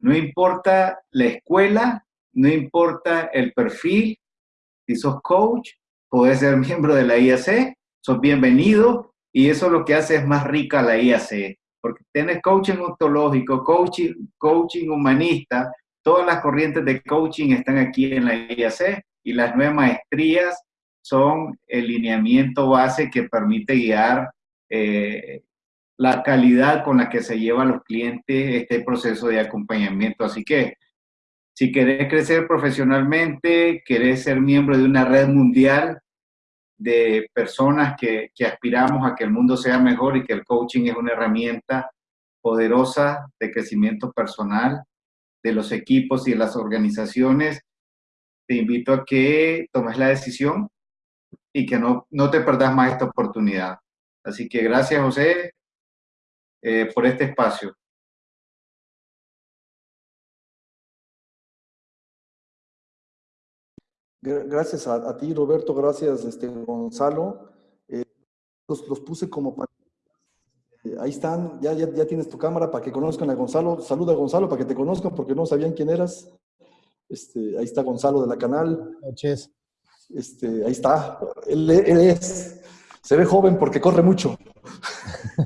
no importa la escuela, no importa el perfil, si sos coach, puedes ser miembro de la IAC, sos bienvenido y eso lo que hace es más rica la IAC, porque tienes coaching ontológico, coaching, coaching humanista, todas las corrientes de coaching están aquí en la IAC y las nueve maestrías son el lineamiento base que permite guiar eh, la calidad con la que se llevan los clientes este proceso de acompañamiento. Así que si querés crecer profesionalmente, querés ser miembro de una red mundial de personas que, aspiramos a que el mundo sea mejor y que el coaching es una herramienta poderosa de crecimiento personal de los equipos y de las organizaciones, te invito a que tomes la decisión y que no, no te perdas más esta oportunidad. Así que gracias, José, eh, por este espacio. Gracias a, ti, Roberto, gracias, este, Gonzalo. Eh, los, los, puse como para... Eh, ahí están, ya, ya, ya, tienes tu cámara para que conozcan a Gonzalo. Saluda a Gonzalo para que te conozcan porque no sabían quién eras. Este, ahí está Gonzalo de la canal. Noches. Este, ahí está. Él, él es, se ve joven porque corre mucho.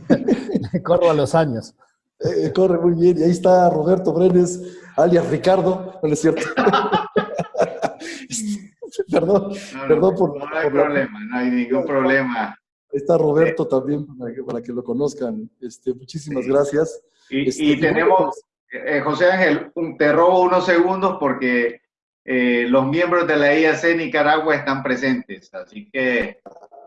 Corro a los años. Eh, corre muy bien. Y ahí está Roberto Brenes, alias Ricardo. No es cierto. perdón, no, perdón por... No hay problema, no hay ningún problema. Está Roberto también, para que, para que, lo conozcan. Este, muchísimas sí. gracias. Y, este, y tenemos, eh, José Ángel, te robo unos segundos porque eh, los miembros de la IAC Nicaragua están presentes, así que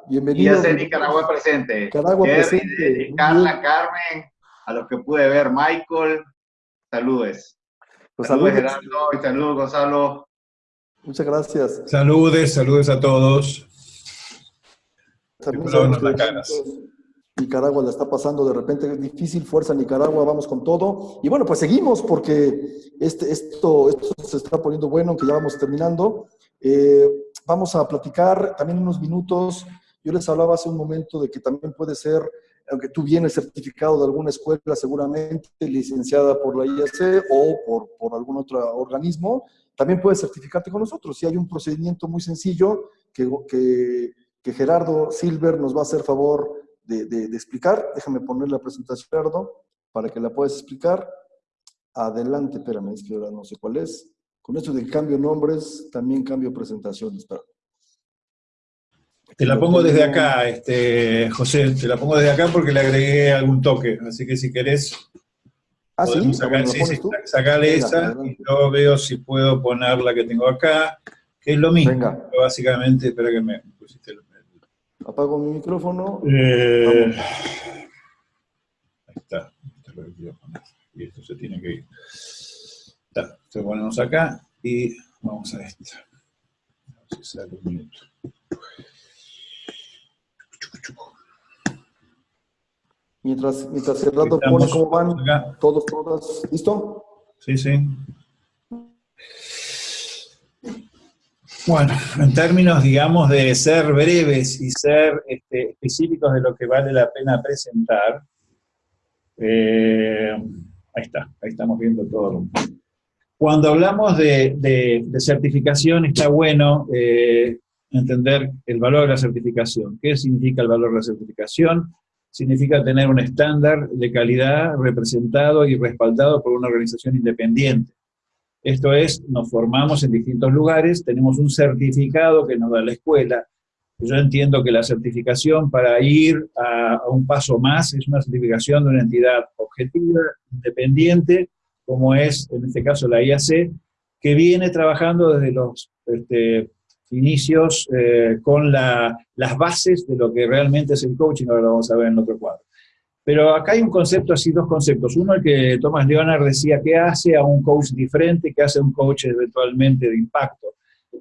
Bienvenido. IAC Nicaragua presente. Nicaragua presente. Carla, Carmen, a los que pude ver, Michael, saludes. Pues saludos, saludos. Gerardo, y saludos, Gonzalo. Muchas gracias. Saludes, saludos a todos. Que que. Nicaragua la está pasando de repente es difícil, fuerza Nicaragua, vamos con todo. Y bueno, pues seguimos porque este, esto, esto se está poniendo bueno, aunque ya vamos terminando. Eh, vamos a platicar también unos minutos. Yo les hablaba hace un momento de que también puede ser, aunque tú vienes certificado de alguna escuela, seguramente licenciada por la IAC o por, por algún otro organismo, también puedes certificarte con nosotros. Si hay un procedimiento muy sencillo que, que, Gerardo Silver nos va a hacer favor de, de, explicar. Déjame poner la presentación, Gerardo, para que la puedas explicar. Adelante, espérame, es que ahora no sé cuál es. Con esto de cambio nombres, también cambio presentaciones. Espérame. Te la pongo desde acá, este, José, te la pongo desde acá porque le agregué algún toque, así que si querés, ah, ¿sí? sacar, bueno, sí, sí, sacarle Venga, esa adelante. y yo veo si puedo poner la que tengo acá, que es lo mismo, Venga. básicamente, espera que me pusiste el... Apago mi micrófono. Eh, ahí está, esto es lo que quiero poner. y esto se tiene que ir. Está, entonces ponemos acá y vamos a esto. A ver si sale un minuto. Mientras, mientras Gerardo Estamos pone cómo van acá. todos, todas. ¿Listo? Sí, sí. Bueno, en términos, digamos, de ser breves y ser este, específicos de lo que vale la pena presentar, eh, ahí está, ahí estamos viendo todo. Cuando hablamos de, de, de certificación, está bueno eh, entender el valor de la certificación. ¿Qué significa el valor de la certificación? Significa tener un estándar de calidad representado y respaldado por una organización independiente. Esto es, nos formamos en distintos lugares, tenemos un certificado que nos da la escuela. Yo entiendo que la certificación para ir a, un paso más es una certificación de una entidad objetiva, independiente, como es en este caso la IAC, que viene trabajando desde los este, inicios eh, con la, las bases de lo que realmente es el coaching, ahora lo vamos a ver en otro cuadro. Pero acá hay un concepto, así dos conceptos. Uno, el que Thomas Leonard decía, ¿qué hace a un coach diferente? ¿Qué hace a un coach eventualmente de impacto?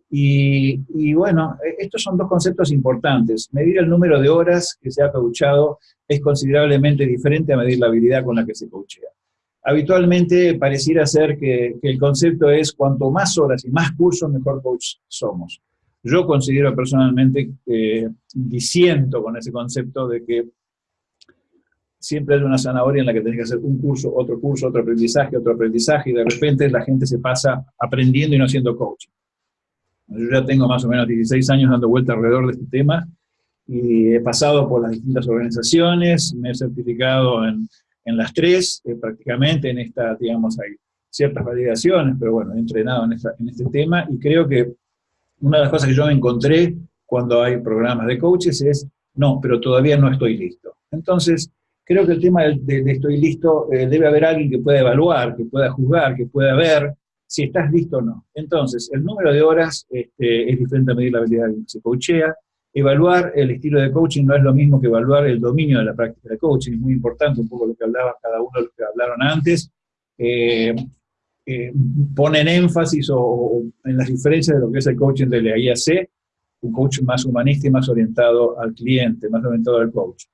Y, y, bueno, estos son dos conceptos importantes. Medir el número de horas que se ha coachado es considerablemente diferente a medir la habilidad con la que se coachea. Habitualmente pareciera ser que, que el concepto es cuanto más horas y más cursos, mejor coach somos. Yo considero personalmente, eh, disiento con ese concepto de que siempre hay una zanahoria en la que tenés que hacer un curso, otro curso, otro aprendizaje, otro aprendizaje, y de repente la gente se pasa aprendiendo y no haciendo coaching. Yo ya tengo más o menos 16 años dando vuelta alrededor de este tema, y he pasado por las distintas organizaciones, me he certificado en, en las tres, eh, prácticamente en esta, digamos, hay ciertas validaciones, pero bueno, he entrenado en, en este tema, y creo que una de las cosas que yo encontré cuando hay programas de coaches es, no, pero todavía no estoy listo. Entonces, creo que el tema de, estoy listo, eh, debe haber alguien que pueda evaluar, que pueda juzgar, que pueda ver si estás listo o no. Entonces, el número de horas este, es diferente a medir la habilidad que se coachea. Evaluar el estilo de coaching no es lo mismo que evaluar el dominio de la práctica de coaching, es muy importante, un poco lo que hablaba cada uno de los que hablaron antes. Eh, eh, ponen énfasis o, en las diferencias de lo que es el coaching de la IAC, un coach más humanista y más orientado al cliente, más orientado al coach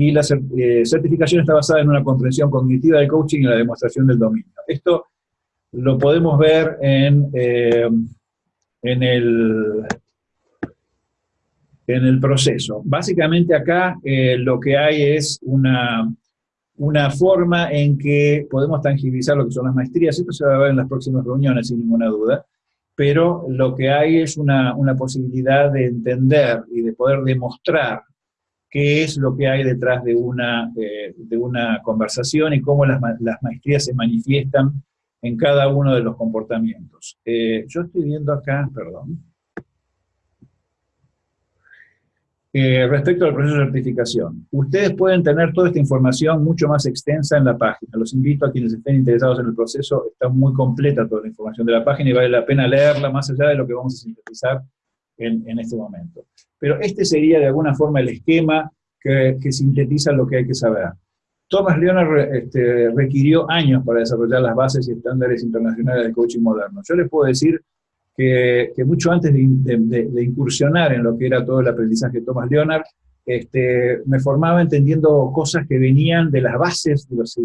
y la eh, certificación está basada en una comprensión cognitiva del coaching y la demostración del dominio. Esto lo podemos ver en, eh, en, el, en el proceso. Básicamente acá eh, lo que hay es una, una forma en que podemos tangibilizar lo que son las maestrías. Esto se va a ver en las próximas reuniones, sin ninguna duda. Pero lo que hay es una, una posibilidad de entender y de poder demostrar qué es lo que hay detrás de una, eh, de una conversación y cómo las, las, maestrías se manifiestan en cada uno de los comportamientos. Eh, yo estoy viendo acá, perdón, eh, respecto al proceso de certificación. Ustedes pueden tener toda esta información mucho más extensa en la página. Los invito a quienes estén interesados en el proceso, está muy completa toda la información de la página y vale la pena leerla más allá de lo que vamos a sintetizar en, en este momento. Pero este sería de alguna forma el esquema que, sintetiza lo que hay que saber. Thomas Leonard este, requirió años para desarrollar las bases y estándares internacionales del coaching moderno. Yo les puedo decir que, mucho antes de, incursionar en lo que era todo el aprendizaje de Thomas Leonard, este, me formaba entendiendo cosas que venían de las bases, de los,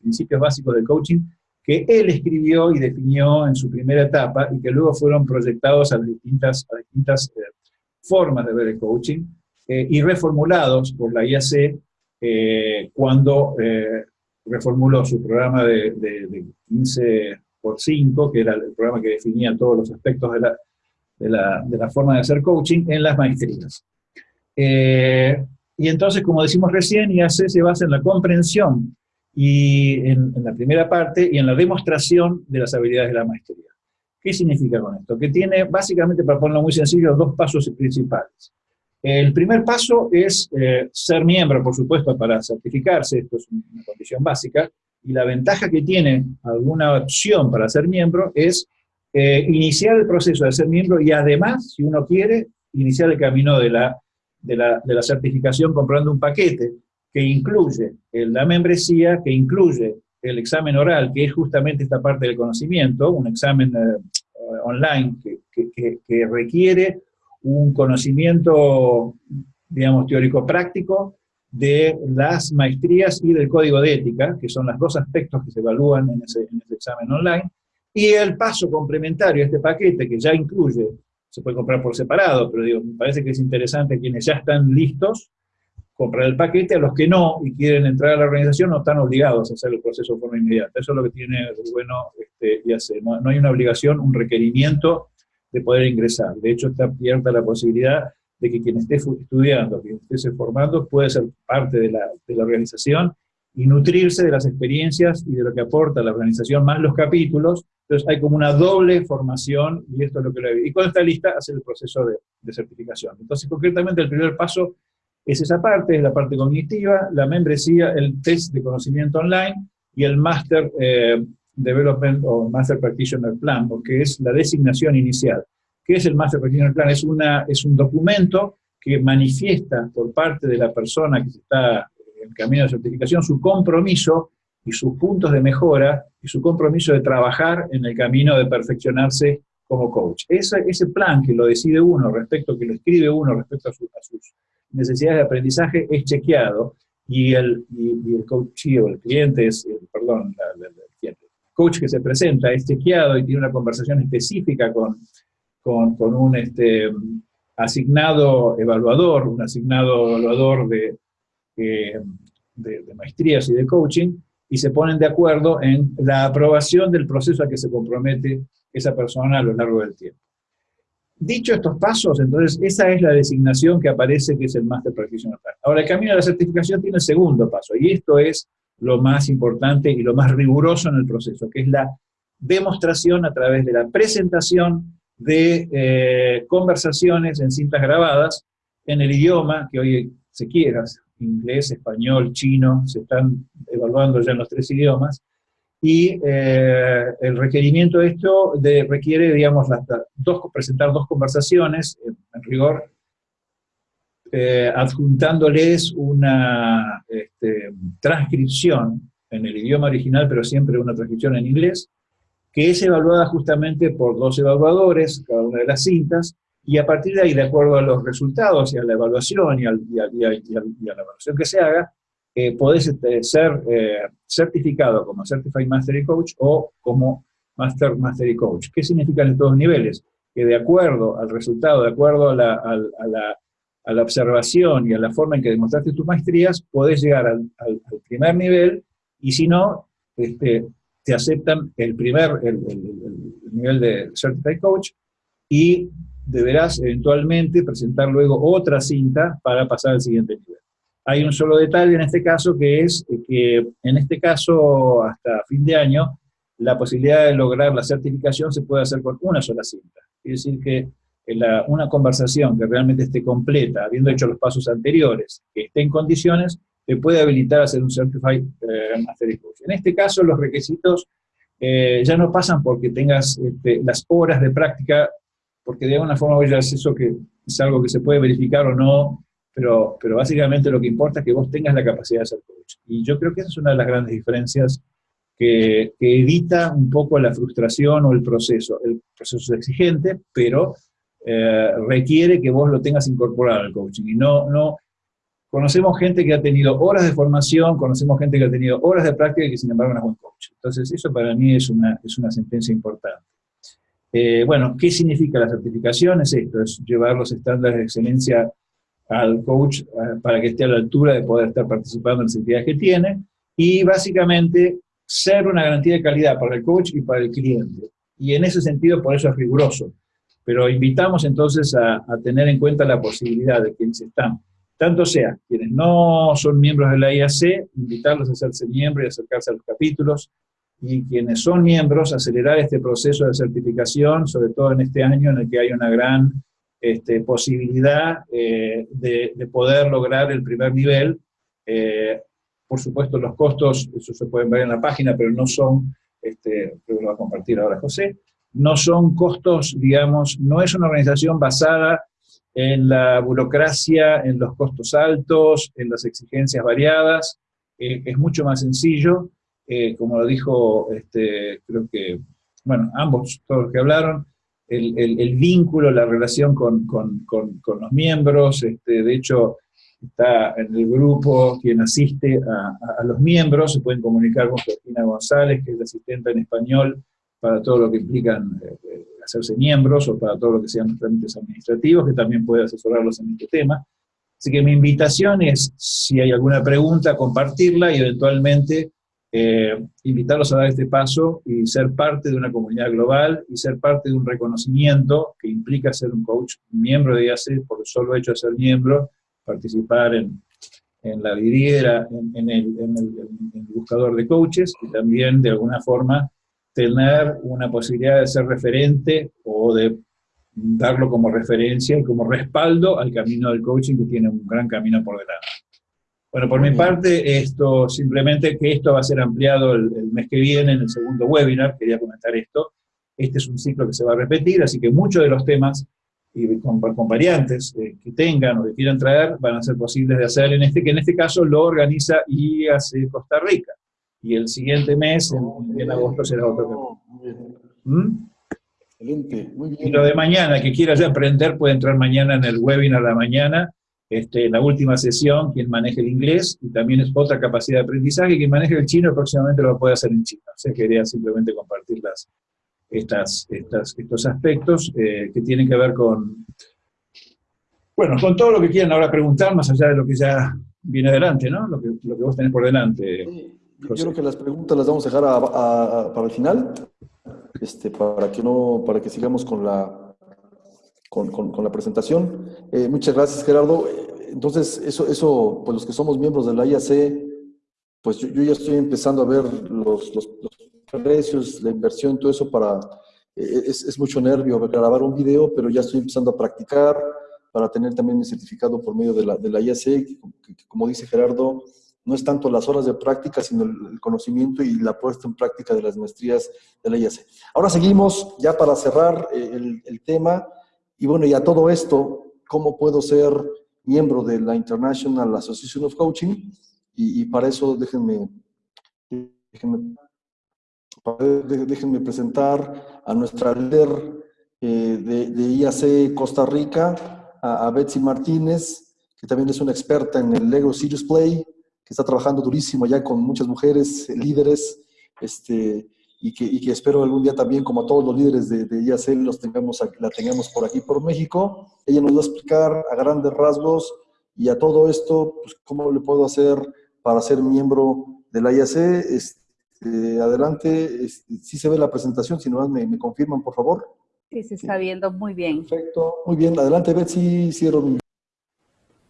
principios básicos del coaching, que él escribió y definió en su primera etapa y que luego fueron proyectados a distintas, a distintas eh, formas de ver el coaching eh, y reformulados por la IAC eh, cuando eh, reformuló su programa de, 15 por 5, que era el programa que definía todos los aspectos de la, de la, de la forma de hacer coaching en las maestrías. y entonces, como decimos recién, IAC se basa en la comprensión y en, en la primera parte y en la demostración de las habilidades de la maestría. ¿Qué significa con esto? Que tiene, básicamente, para ponerlo muy sencillo, dos pasos principales. El primer paso es eh, ser miembro, por supuesto, para certificarse, esto es una condición básica, y la ventaja que tiene alguna opción para ser miembro es eh, iniciar el proceso de ser miembro y además, si uno quiere, iniciar el camino de la, de la, de la certificación comprando un paquete que incluye la membresía, que incluye el examen oral, que es justamente esta parte del conocimiento, un examen eh, online que, que, requiere un conocimiento, digamos, teórico-práctico de las maestrías y del código de ética, que son los dos aspectos que se evalúan en ese, en ese examen online, y el paso complementario a este paquete, que ya incluye, se puede comprar por separado, pero me parece que es interesante quienes ya están listos, comprar el paquete, a los que no y quieren entrar a la organización no están obligados a hacer el proceso de forma inmediata. Eso es lo que tiene bueno este, y hace. No, hay una obligación, un requerimiento de poder ingresar. De hecho, está abierta la posibilidad de que quien esté estudiando, quien esté formando, puede ser parte de la, de la organización y nutrirse de las experiencias y de lo que aporta la organización, más los capítulos. Entonces hay como una doble formación y esto es lo que lo Y cuando está lista, hacer el proceso de, de certificación. Entonces, concretamente, el primer paso es esa parte, es la parte cognitiva, la membresía, el test de conocimiento online y el Master eh, Development o Master Practitioner Plan, porque es la designación inicial. ¿Qué es el Master Practitioner Plan? Es, una, es un documento que manifiesta por parte de la persona que está en el camino de certificación su compromiso y sus puntos de mejora y su compromiso de trabajar en el camino de perfeccionarse como coach. Ese, ese plan que lo decide uno respecto, que lo escribe uno respecto a, sus necesidades de aprendizaje es chequeado y el, y, el coach o el cliente es, perdón, el coach que se presenta es chequeado y tiene una conversación específica con, con, un este, asignado evaluador, un asignado evaluador de, de, maestrías y de coaching, y se ponen de acuerdo en la aprobación del proceso a que se compromete esa persona a lo largo del tiempo. Dicho estos pasos, entonces, esa es la designación que aparece, que es el Master Practitioner. Ahora, el camino a la certificación tiene el segundo paso, y esto es lo más importante y lo más riguroso en el proceso, que es la demostración a través de la presentación de eh, conversaciones en cintas grabadas en el idioma que hoy se quiera, inglés, español, chino, se están evaluando ya en los tres idiomas, y eh, el requerimiento de esto de, requiere, digamos, dos, presentar dos conversaciones, en rigor, eh, adjuntándoles una este, transcripción en el idioma original, pero siempre una transcripción en inglés, que es evaluada justamente por dos evaluadores, cada una de las cintas, y a partir de ahí, de acuerdo a los resultados y a la evaluación y, a, la evaluación que se haga, eh, podés este, ser eh, certificado como Certified Mastery Coach o como Master Mastery Coach. ¿Qué significan estos niveles? Que de acuerdo al resultado, de acuerdo a a, a la, observación y a la forma en que demostraste tus maestrías, podés llegar al, al primer nivel y si no, este, te aceptan el primer, el, nivel de Certified Coach y deberás eventualmente presentar luego otra cinta para pasar al siguiente nivel. Hay un solo detalle en este caso que es que en este caso hasta fin de año la posibilidad de lograr la certificación se puede hacer con una sola cinta. Es decir que la, una conversación que realmente esté completa, habiendo hecho los pasos anteriores, que esté en condiciones, te puede habilitar a ser un Certified eh, Master Coach. En este caso, los requisitos eh, ya no pasan porque tengas este, las horas de práctica, porque de alguna forma ya es eso que es algo que se puede verificar o no, pero, pero básicamente lo que importa es que vos tengas la capacidad de ser coach. Y yo creo que esa es una de las grandes diferencias que, que evita un poco la frustración o el proceso. El proceso es exigente, pero eh, requiere que vos lo tengas incorporado al coaching y no, no, Conocemos gente que ha tenido horas de formación, conocemos gente que ha tenido horas de práctica y que sin embargo no es buen coach. Entonces eso para mí es una, es una sentencia importante. Eh, bueno, ¿qué significa la certificación? Es esto, es llevar los estándares de excelencia al coach eh, para que esté a la altura de poder estar participando en las actividades que tiene y básicamente ser una garantía de calidad para el coach y para el cliente. Y en ese sentido, por eso es riguroso. Pero invitamos entonces a, a tener en cuenta la posibilidad de quienes están tanto sea quienes no son miembros de la IAC, invitarlos a hacerse miembros y acercarse a los capítulos, y quienes son miembros, acelerar este proceso de certificación, sobre todo en este año en el que hay una gran este, posibilidad eh, de, poder lograr el primer nivel. Eh, por supuesto, los costos, eso se pueden ver en la página, pero no son, este, creo que lo va a compartir ahora José, no son costos, digamos, no es una organización basada en la burocracia, en los costos altos, en las exigencias variadas, eh, es mucho más sencillo, eh, como lo dijo, este, creo que, bueno, ambos, todos los que hablaron, el, el, vínculo, la relación con, con, con, los miembros, este, de hecho, está en el grupo quien asiste a, a, los miembros, se pueden comunicar con Cristina González, que es la asistente en español para todo lo que implican eh, hacerse miembros o para todo lo que sean los trámites administrativos, que también puede asesorarlos en este tema. Así que mi invitación es, si hay alguna pregunta, compartirla y eventualmente eh, invitarlos a dar este paso y ser parte de una comunidad global y ser parte de un reconocimiento que implica ser un coach, miembro de IAC por el solo hecho de ser miembro, participar en, en la vidriera, en, el, en, el, buscador de coaches y también de alguna forma tener una posibilidad de ser referente o de darlo como referencia y como respaldo al camino del coaching que tiene un gran camino por delante. Bueno, por mi parte, esto simplemente que esto va a ser ampliado el, mes que viene en el segundo webinar, quería comentar esto. Este es un ciclo que se va a repetir, así que muchos de los temas y con, variantes eh, que tengan o que quieran traer van a ser posibles de hacer en este, que en este caso lo organiza IAC Costa Rica y el siguiente mes, en, agosto, será otro ¿Mm? Excelente, muy bien. Y lo de mañana, que quiera ya aprender, puede entrar mañana en el webinar de la mañana, este, la última sesión, quien maneje el inglés, y también es otra capacidad de aprendizaje, quien maneje el chino próximamente lo puede hacer en chino. O sea, quería simplemente compartir las, estas, estas, estos aspectos eh, que tienen que ver con, bueno, con todo lo que quieran ahora preguntar, más allá de lo que ya viene adelante, ¿no? Lo que, lo que vos tenés por delante. Sí, yo creo que las preguntas las vamos a dejar a- a- a- para el final, este, para que no, para que sigamos con la, con, con- con la presentación. Eh, muchas gracias, Gerardo. Entonces, eso, eso, pues los que somos miembros de la IAC, pues yo, yo ya estoy empezando a ver los, los- los precios, la inversión, todo eso para, eh, es, es mucho nervio grabar un video, pero ya estoy empezando a practicar para tener también mi certificado por medio de la, de la IAC, que- que como dice Gerardo, no es tanto las horas de práctica, sino el conocimiento y la puesta en práctica de las maestrías de la IAC. Ahora seguimos, ya para cerrar eh, el, tema, y bueno, y a todo esto, ¿cómo puedo ser miembro de la International Association of Coaching? Y, para eso déjenme, déjenme, presentar a nuestra líder eh, de, de IAC Costa Rica, a, a Betsy Martínez, que también es una experta en el Lego Serious Play, que está trabajando durísimo ya con muchas mujeres eh, líderes, este, y, que, y que espero algún día también, como a todos los líderes de, de IAC, los tengamos, la tengamos por aquí, por México. Ella nos va a explicar a grandes rasgos y a todo esto, pues, cómo le puedo hacer para ser miembro de la IAC. Este, adelante, este, sí se ve la presentación, si no me, me confirman, por favor. Sí, se está viendo muy bien. Perfecto. Muy bien, adelante, Betsy, cierro mi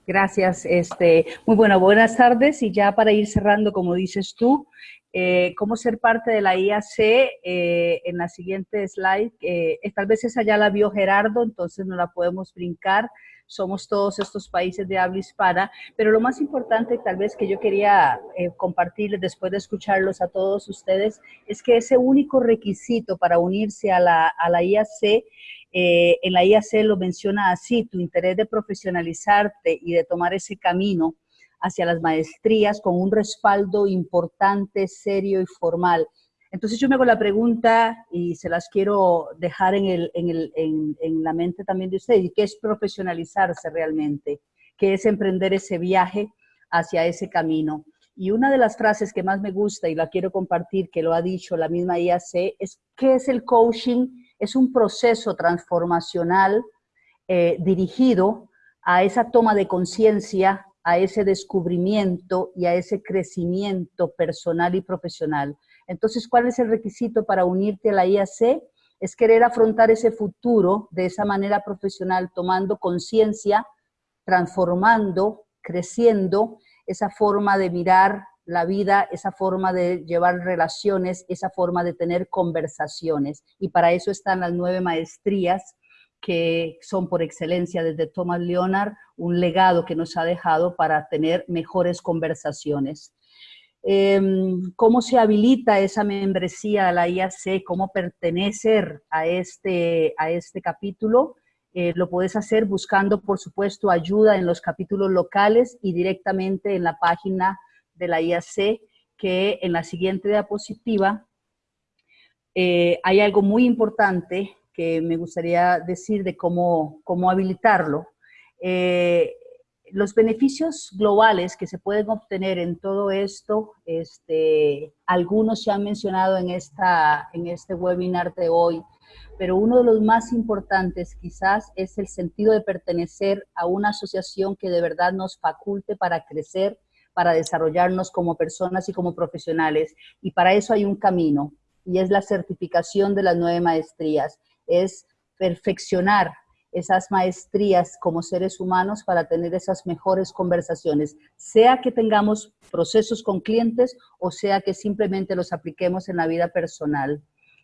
Gracias. Este, muy bueno, buenas tardes y ya para ir cerrando, como dices tú, eh, cómo ser parte de la IAC eh, en la siguiente slide. eh, tal vez esa ya la vio Gerardo, entonces no la podemos brincar. Somos todos estos países de habla hispana, pero lo más importante tal vez que yo quería eh, compartirles después de escucharlos a todos ustedes es que ese único requisito para unirse a la, a la IAC eh, en la IAC lo menciona así, tu interés de profesionalizarte y de tomar ese camino hacia las maestrías con un respaldo importante, serio y formal. Entonces yo me hago la pregunta y se las quiero dejar en, el, en, la mente también de ustedes, ¿qué es profesionalizarse realmente? ¿Qué es emprender ese viaje hacia ese camino? Y una de las frases que más me gusta y la quiero compartir, que lo ha dicho la misma IAC, es ¿qué es el coaching? Es un proceso transformacional eh, dirigido a esa toma de conciencia, a ese descubrimiento y a ese crecimiento personal y profesional. Entonces, ¿cuál es el requisito para unirte a la IAC? Es querer afrontar ese futuro de esa manera profesional, tomando conciencia, transformando, creciendo esa forma de mirar la vida, esa forma de llevar relaciones, esa forma de tener conversaciones. Y para eso están las nueve maestrías que son por excelencia desde Thomas Leonard, un legado que nos ha dejado para tener mejores conversaciones. Eh, ¿Cómo se habilita esa membresía a la IAC? ¿Cómo pertenecer a este, a este capítulo? Eh, lo puedes hacer buscando, por supuesto, ayuda en los capítulos locales y directamente en la página de la IAC, que en la siguiente diapositiva eh, hay algo muy importante que me gustaría decir de cómo, cómo habilitarlo. Eh, los beneficios globales que se pueden obtener en todo esto, este, algunos se han mencionado en, esta, en este webinar de hoy, pero uno de los más importantes quizás es el sentido de pertenecer a una asociación que de verdad nos faculte para crecer, para desarrollarnos como personas y como profesionales. Y para eso hay un camino, y es la certificación de las nueve maestrías, es perfeccionar esas maestrías como seres humanos para tener esas mejores conversaciones, sea que tengamos procesos con clientes o sea que simplemente los apliquemos en la vida personal.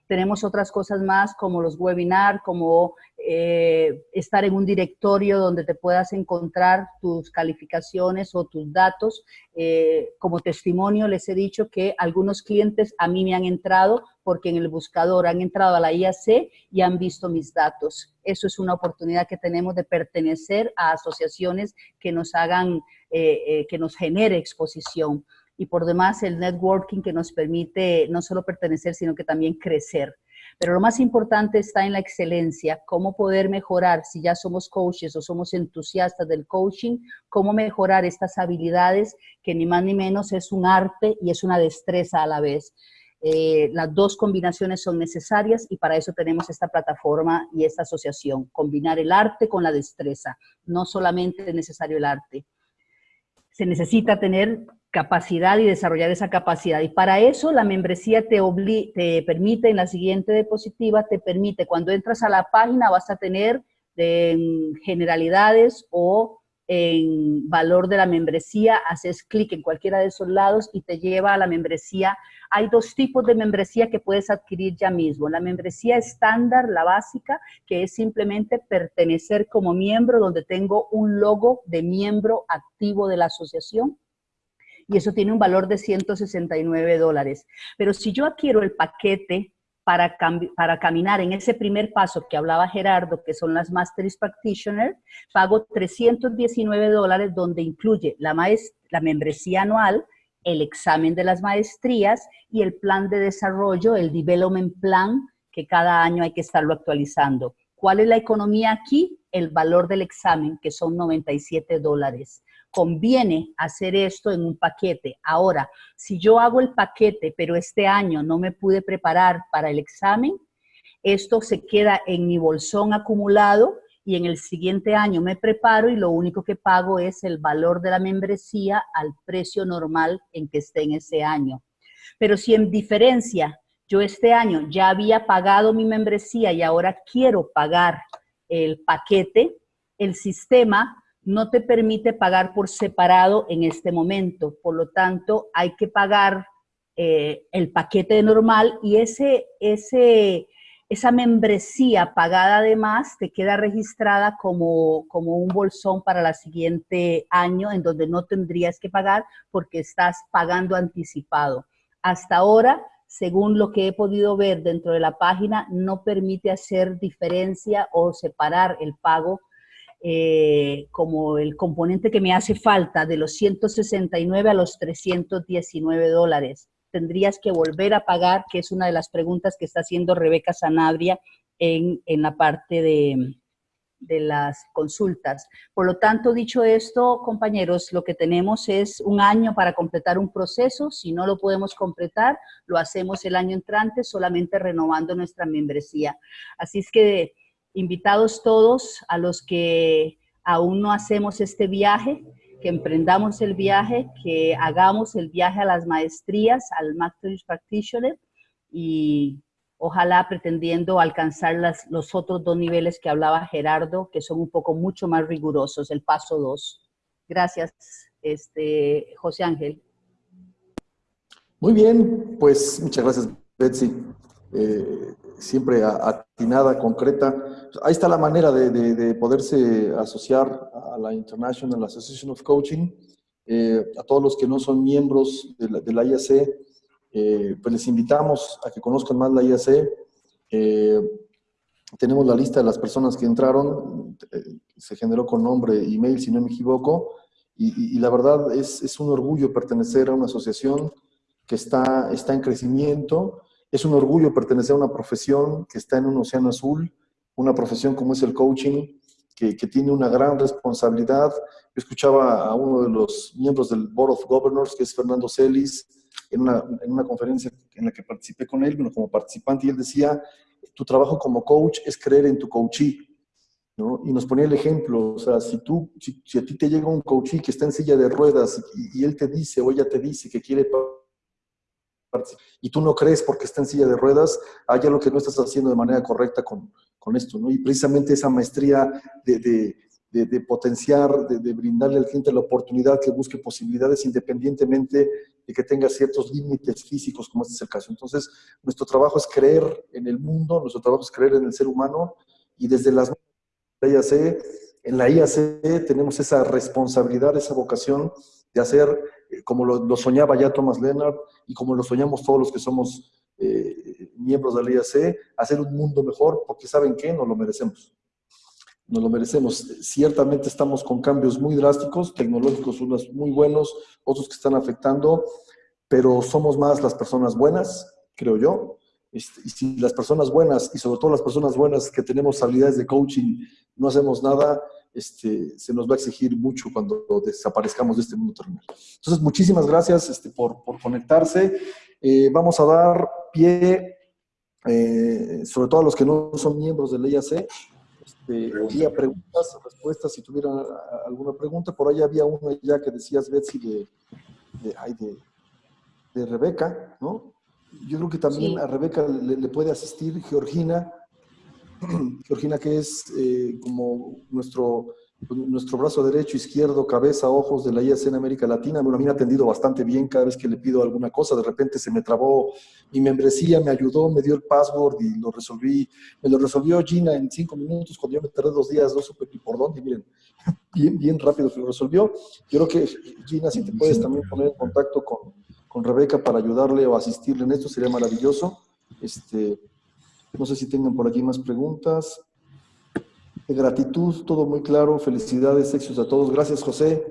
Tenemos otras cosas más como los webinars, como eh, estar en un directorio donde te puedas encontrar tus calificaciones o tus datos. Eh, como testimonio les he dicho que algunos clientes a mí me han entrado porque en el buscador han entrado a la IAC y han visto mis datos. Eso es una oportunidad que tenemos de pertenecer a asociaciones que nos hagan, eh, que nos genere exposición y por demás el networking que nos permite no solo pertenecer, sino que también crecer. Pero lo más importante está en la excelencia, cómo poder mejorar, si ya somos coaches o somos entusiastas del coaching, cómo mejorar estas habilidades que ni más ni menos es un arte y es una destreza a la vez. Eh, las dos combinaciones son necesarias y para eso tenemos esta plataforma y esta asociación, combinar el arte con la destreza, no solamente es necesario el arte. se necesita tener capacidad y desarrollar esa capacidad. Y para eso la membresía te, te permite, en la siguiente diapositiva, te permite, cuando entras a la página vas a tener en generalidades o en valor de la membresía, haces clic en cualquiera de esos lados y te lleva a la membresía. Hay dos tipos de membresía que puedes adquirir ya mismo. La membresía estándar, la básica, que es simplemente pertenecer como miembro, donde tengo un logo de miembro activo de la asociación y eso tiene un valor de 169 dólares. Pero si yo adquiero el paquete para, para caminar en ese primer paso que hablaba Gerardo, que son las Masteries Practitioner, pago 319 dólares donde incluye la, la membresía anual, el examen de las maestrías y el plan de desarrollo, el Development Plan, que cada año hay que estarlo actualizando. ¿Cuál es la economía aquí? El valor del examen, que son 97 dólares conviene hacer esto en un paquete. Ahora, si yo hago el paquete, pero este año no me pude preparar para el examen, esto se queda en mi bolsón acumulado y en el siguiente año me preparo y lo único que pago es el valor de la membresía al precio normal en que esté en ese año. Pero si en diferencia yo este año ya había pagado mi membresía y ahora quiero pagar el paquete, el sistema no te permite pagar por separado en este momento. Por lo tanto, hay que pagar eh, el paquete normal y ese, ese, esa membresía pagada además te queda registrada como, como un bolsón para el siguiente año en donde no tendrías que pagar porque estás pagando anticipado. Hasta ahora, según lo que he podido ver dentro de la página, no permite hacer diferencia o separar el pago eh, como el componente que me hace falta de los 169 a los 319 dólares. Tendrías que volver a pagar, que es una de las preguntas que está haciendo Rebeca Sanabria en, en la parte de, de las consultas. Por lo tanto, dicho esto, compañeros, lo que tenemos es un año para completar un proceso. Si no lo podemos completar, lo hacemos el año entrante solamente renovando nuestra membresía. Así es que invitados todos a los que aún no hacemos este viaje, que emprendamos el viaje, que hagamos el viaje a las maestrías, al Master Practitioner y ojalá pretendiendo alcanzar los otros dos niveles que hablaba Gerardo, que son un poco mucho más rigurosos, el paso 2. Gracias, este, José Ángel. Muy bien, pues muchas gracias, Betsy. Eh, siempre atinada, concreta. Ahí está la manera de, poderse asociar a la International Association of Coaching. Eh, a todos los que no son miembros de la, IAC, eh, pues les invitamos a que conozcan más la IAC. Eh, tenemos la lista de las personas que entraron, se generó con nombre, email, si no me equivoco, y, la verdad es, es, un orgullo pertenecer a una asociación que está, está en crecimiento, es un orgullo pertenecer a una profesión que está en un océano azul, una profesión como es el coaching, que, tiene una gran responsabilidad. Yo escuchaba a uno de los miembros del Board of Governors, que es Fernando Celis, en una, en una conferencia en la que participé con él, bueno, como participante, y él decía, tu trabajo como coach es creer en tu coachee. ¿no? Y nos ponía el ejemplo, o sea, si, tú, si, a ti te llega un coachee que está en silla de ruedas y, y él te dice o ella te dice que quiere y tú no crees porque está en silla de ruedas, hay algo que no estás haciendo de manera correcta con, con esto, ¿no? Y precisamente esa maestría de, de, de, potenciar, de, brindarle al cliente la oportunidad que busque posibilidades independientemente de que tenga ciertos límites físicos, como este es el caso. Entonces, nuestro trabajo es creer en el mundo, nuestro trabajo es creer en el ser humano y desde las IAC, en la IAC tenemos esa responsabilidad, esa vocación de hacer eh, como lo, soñaba ya Thomas Leonard y como lo soñamos todos los que somos eh, miembros de la IAC, hacer un mundo mejor, porque ¿saben qué? Nos lo merecemos. Nos lo merecemos. Ciertamente estamos con cambios muy drásticos, tecnológicos, unos muy buenos, otros que están afectando, pero somos más las personas buenas, creo yo. Este, y si las personas buenas, y sobre todo las personas buenas que tenemos habilidades de coaching, no hacemos nada, este, se nos va a exigir mucho cuando desaparezcamos de este mundo terrenal. Entonces, muchísimas gracias este, por, por, conectarse. Eh, vamos a dar pie, eh, sobre todo a los que no son miembros del IAC, este, había preguntas, respuestas, si tuvieran alguna pregunta. Por ahí había una ya que decías, Betsy, de, de, ay, de, de Rebeca, ¿no? Yo creo que también Sí. a Rebeca le, le puede asistir Georgina, Georgina que es eh, como nuestro, nuestro brazo derecho, izquierdo, cabeza, ojos de la IAC en América Latina. Bueno, a mí me ha atendido bastante bien cada vez que le pido alguna cosa. De repente se me trabó mi membresía, me ayudó, me dio el password y lo resolví. Me lo resolvió Gina en cinco minutos cuando yo me tardé dos días, no supe ni por dónde. y Miren, bien, bien rápido se lo resolvió. Yo creo que Gina, si te puedes también poner en contacto con, con Rebeca para ayudarle o asistirle en esto, sería maravilloso. Este, no sé si tengan por aquí más preguntas. De gratitud, todo muy claro. Felicidades, éxitos a todos. Gracias, José.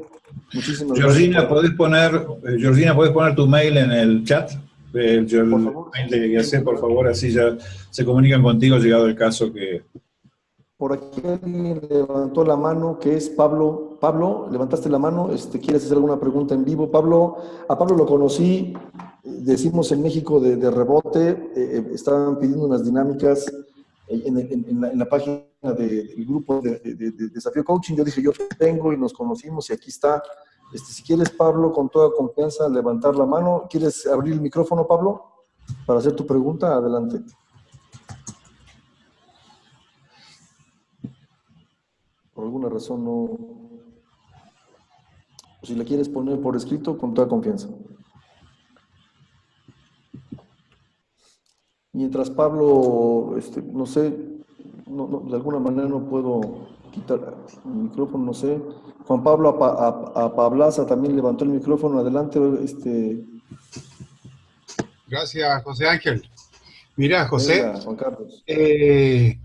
Muchísimas Georgina, gracias. ¿podés poner, eh, Georgina, ¿podés poner tu mail en el chat? El, el Por favor. mail de por favor, así ya se comunican contigo llegado el caso que... Por aquí levantó la mano, que es Pablo. Pablo, levantaste la mano, este, ¿quieres hacer alguna pregunta en vivo? Pablo, a Pablo lo conocí, decimos en México de, rebote, eh, eh, estaban pidiendo unas dinámicas en, la, página de- del grupo de Desafío Coaching. Yo dije, yo tengo y nos conocimos y aquí está. Este, si quieres, Pablo, con toda confianza, levantar la mano. ¿Quieres abrir el micrófono, Pablo, para hacer tu pregunta? Adelante. por alguna razón no... Si la quieres poner por escrito, con toda confianza. Mientras Pablo, este, no sé, no- no, de alguna manera no puedo quitar el micrófono, no sé. Juan Pablo Apa- Apa- Apablaza también levantó el micrófono. Adelante, este, Gracias, José Ángel. Mira, José, Juan Carlos. eh,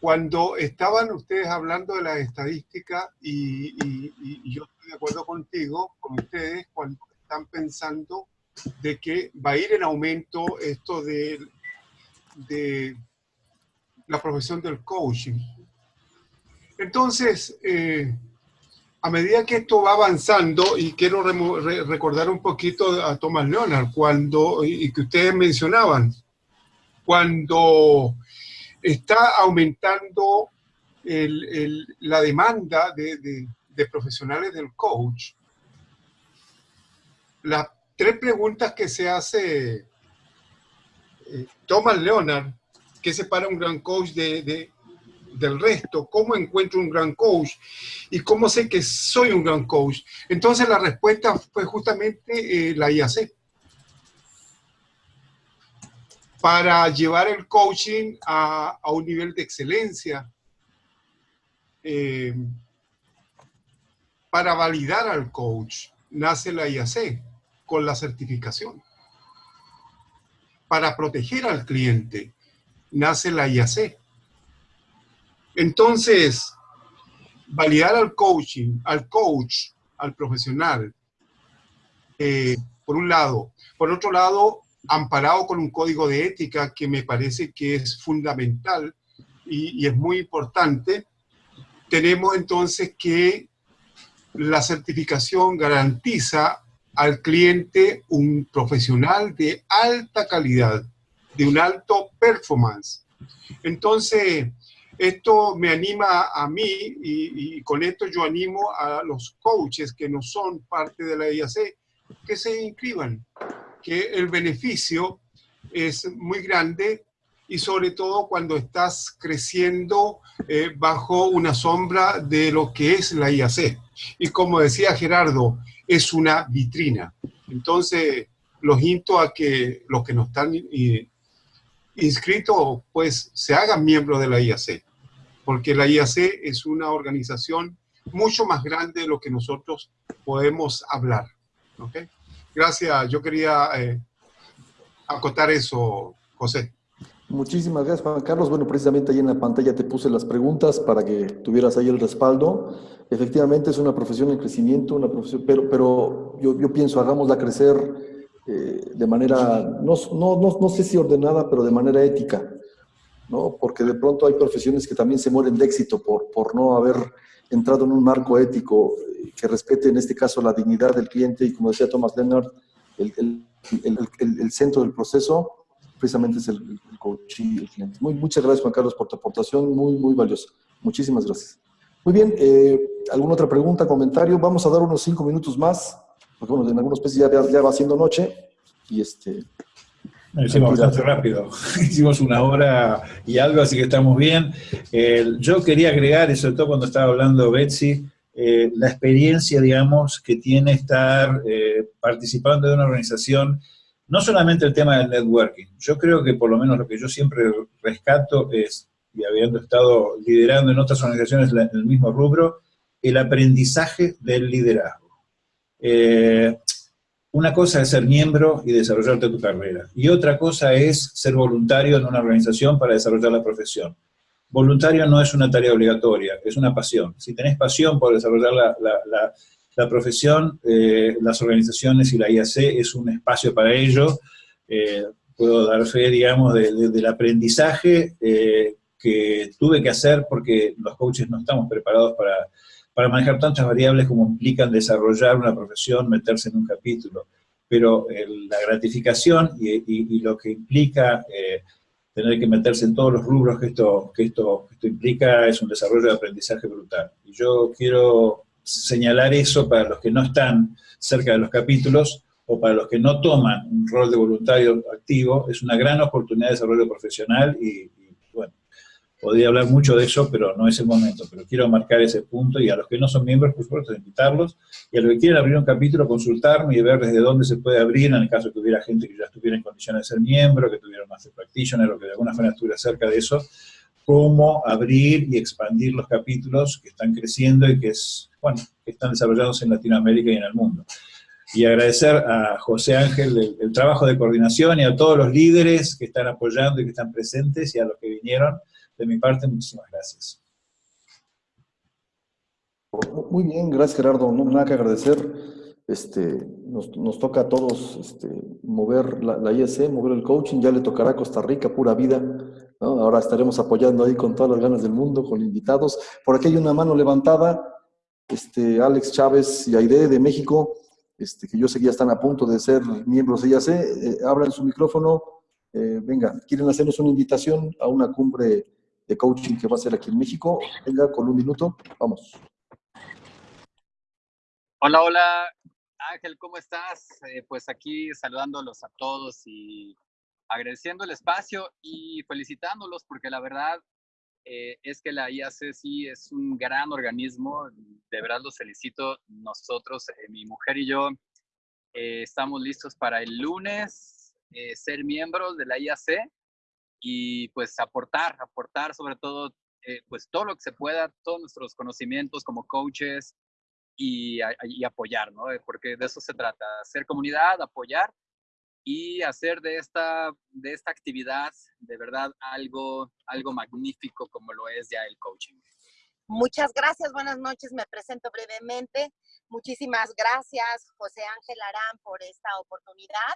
cuando estaban ustedes hablando de las estadísticas y, y- y- y yo de acuerdo contigo, con ustedes, cuando están pensando de que va a ir en aumento esto de, de la profesión del coaching. Entonces, eh, a medida que esto va avanzando, y quiero recordar un poquito a Thomas Leonard, cuando, y que ustedes mencionaban, cuando está aumentando el- el- la demanda de, de- de profesionales del coach, las tres preguntas que se hace eh, Thomas Leonard, que separa un gran coach de, de- del resto, cómo encuentro un gran coach y cómo sé que soy un gran coach. Entonces la respuesta fue justamente eh, la IAC. Para llevar el coaching a, a un nivel de excelencia, eh, para validar al coach, nace la IAC con la certificación. Para proteger al cliente, nace la IAC. Entonces, validar al coaching, al coach, al profesional, eh, por un lado. Por otro lado, amparado con un código de ética que me parece que es fundamental y, y es muy importante, tenemos entonces que la certificación garantiza al cliente un profesional de alta calidad, de un alto performance. Entonces, esto me anima a mí y, con esto yo animo a los coaches que no son parte de la IAC que se inscriban, que el beneficio es muy grande y sobre todo cuando estás creciendo eh, bajo una sombra de lo que es la IAC. Y como decía Gerardo, es una vitrina. Entonces, los insto a que los que no están eh, inscritos, pues se hagan miembros de la IAC, porque la IAC es una organización mucho más grande de lo que nosotros podemos hablar. ¿ok? Gracias, yo quería eh, acotar eso, José. Muchísimas gracias, Juan Carlos. Bueno, precisamente ahí en la pantalla te puse las preguntas para que tuvieras ahí el respaldo. Efectivamente es una profesión en crecimiento, una profesión, pero, pero yo, pienso, hagámosla crecer eh, de manera, no, no, no, sé si ordenada, pero de manera ética, ¿no? Porque de pronto hay profesiones que también se mueren de éxito por, por no haber entrado en un marco ético eh, que respete en este caso la dignidad del cliente y como decía Thomas Leonard, el, el, el centro del proceso precisamente es el, el coach y el cliente. Muy, muchas gracias, Juan Carlos, por tu aportación, muy, muy valiosa. Muchísimas gracias. Muy bien, eh, ¿alguna otra pregunta, comentario? Vamos a dar unos cinco minutos más, porque bueno, en algunos países ya, ya va siendo noche, y este... Lo hicimos bastante rápido, hicimos una hora y algo, así que estamos bien. Eh, yo quería agregar, y sobre todo cuando estaba hablando Betsy, eh, la experiencia, digamos, que tiene estar eh, participando de una organización, no solamente el tema del networking, yo creo que por lo menos lo que yo siempre rescato es y habiendo estado liderando en otras organizaciones el mismo rubro, el aprendizaje del liderazgo. Eh, una cosa es ser miembro y desarrollarte tu carrera, y otra cosa es ser voluntario en una organización para desarrollar la profesión. Voluntario no es una tarea obligatoria, es una pasión. Si tenés pasión por desarrollar la, la, la, profesión, eh, las organizaciones y la IAC es un espacio para ello. Eh, puedo dar fe, digamos, de, de, del aprendizaje eh, que tuve que hacer porque los coaches no estamos preparados para, para manejar tantas variables como implican desarrollar una profesión, meterse en un capítulo. Pero el, la gratificación y, lo que implica eh, tener que meterse en todos los rubros que esto, que, esto, que esto implica es un desarrollo de aprendizaje brutal. Y yo quiero señalar eso para los que no están cerca de los capítulos o para los que no toman un rol de voluntario activo, es una gran oportunidad de desarrollo profesional y, podría hablar mucho de eso, pero no es el momento. Pero quiero marcar ese punto y a los que no son miembros, por supuesto, invitarlos. Y a los que quieren abrir un capítulo, consultarme y ver desde dónde se puede abrir, en el caso que hubiera gente que ya estuviera en condiciones de ser miembro, que tuviera más de practitioner o que de alguna manera estuviera cerca de eso, cómo abrir y expandir los capítulos que están creciendo y que, es, bueno, que están desarrollados en Latinoamérica y en el mundo. Y agradecer a José Ángel el, el trabajo de coordinación y a todos los líderes que están apoyando y que están presentes y a los que vinieron de mi parte, muchísimas gracias. Muy bien, gracias Gerardo. No nada que agradecer. Este, nos, nos toca a todos este, mover la, la, ISC, mover el coaching. Ya le tocará a Costa Rica, pura vida. ¿No? Ahora estaremos apoyando ahí con todas las ganas del mundo, con invitados. Por aquí hay una mano levantada. Este, Alex Chávez y Aide de México, este, que yo sé que ya están a punto de ser miembros de IAC. Eh, abran su micrófono. Eh, venga, ¿quieren hacernos una invitación a una cumbre de coaching que va a ser aquí en México. Venga, con un minuto, vamos. Hola, hola, Ángel, ¿cómo estás? Eh, pues aquí saludándolos a todos y agradeciendo el espacio y felicitándolos porque la verdad eh, es que la IAC sí es un gran organismo, de verdad los felicito. Nosotros, eh, mi mujer y yo, eh, estamos listos para el lunes ser miembros de la IAC y pues aportar, aportar sobre todo eh, pues todo lo que se pueda, todos nuestros conocimientos como coaches y, y, apoyar, ¿no? Eh, porque de eso se trata, hacer comunidad, apoyar y hacer de esta, de esta actividad de verdad algo, algo magnífico como lo es ya el coaching. Muchas gracias, buenas noches, me presento brevemente. Muchísimas gracias, José Ángel Arán, por esta oportunidad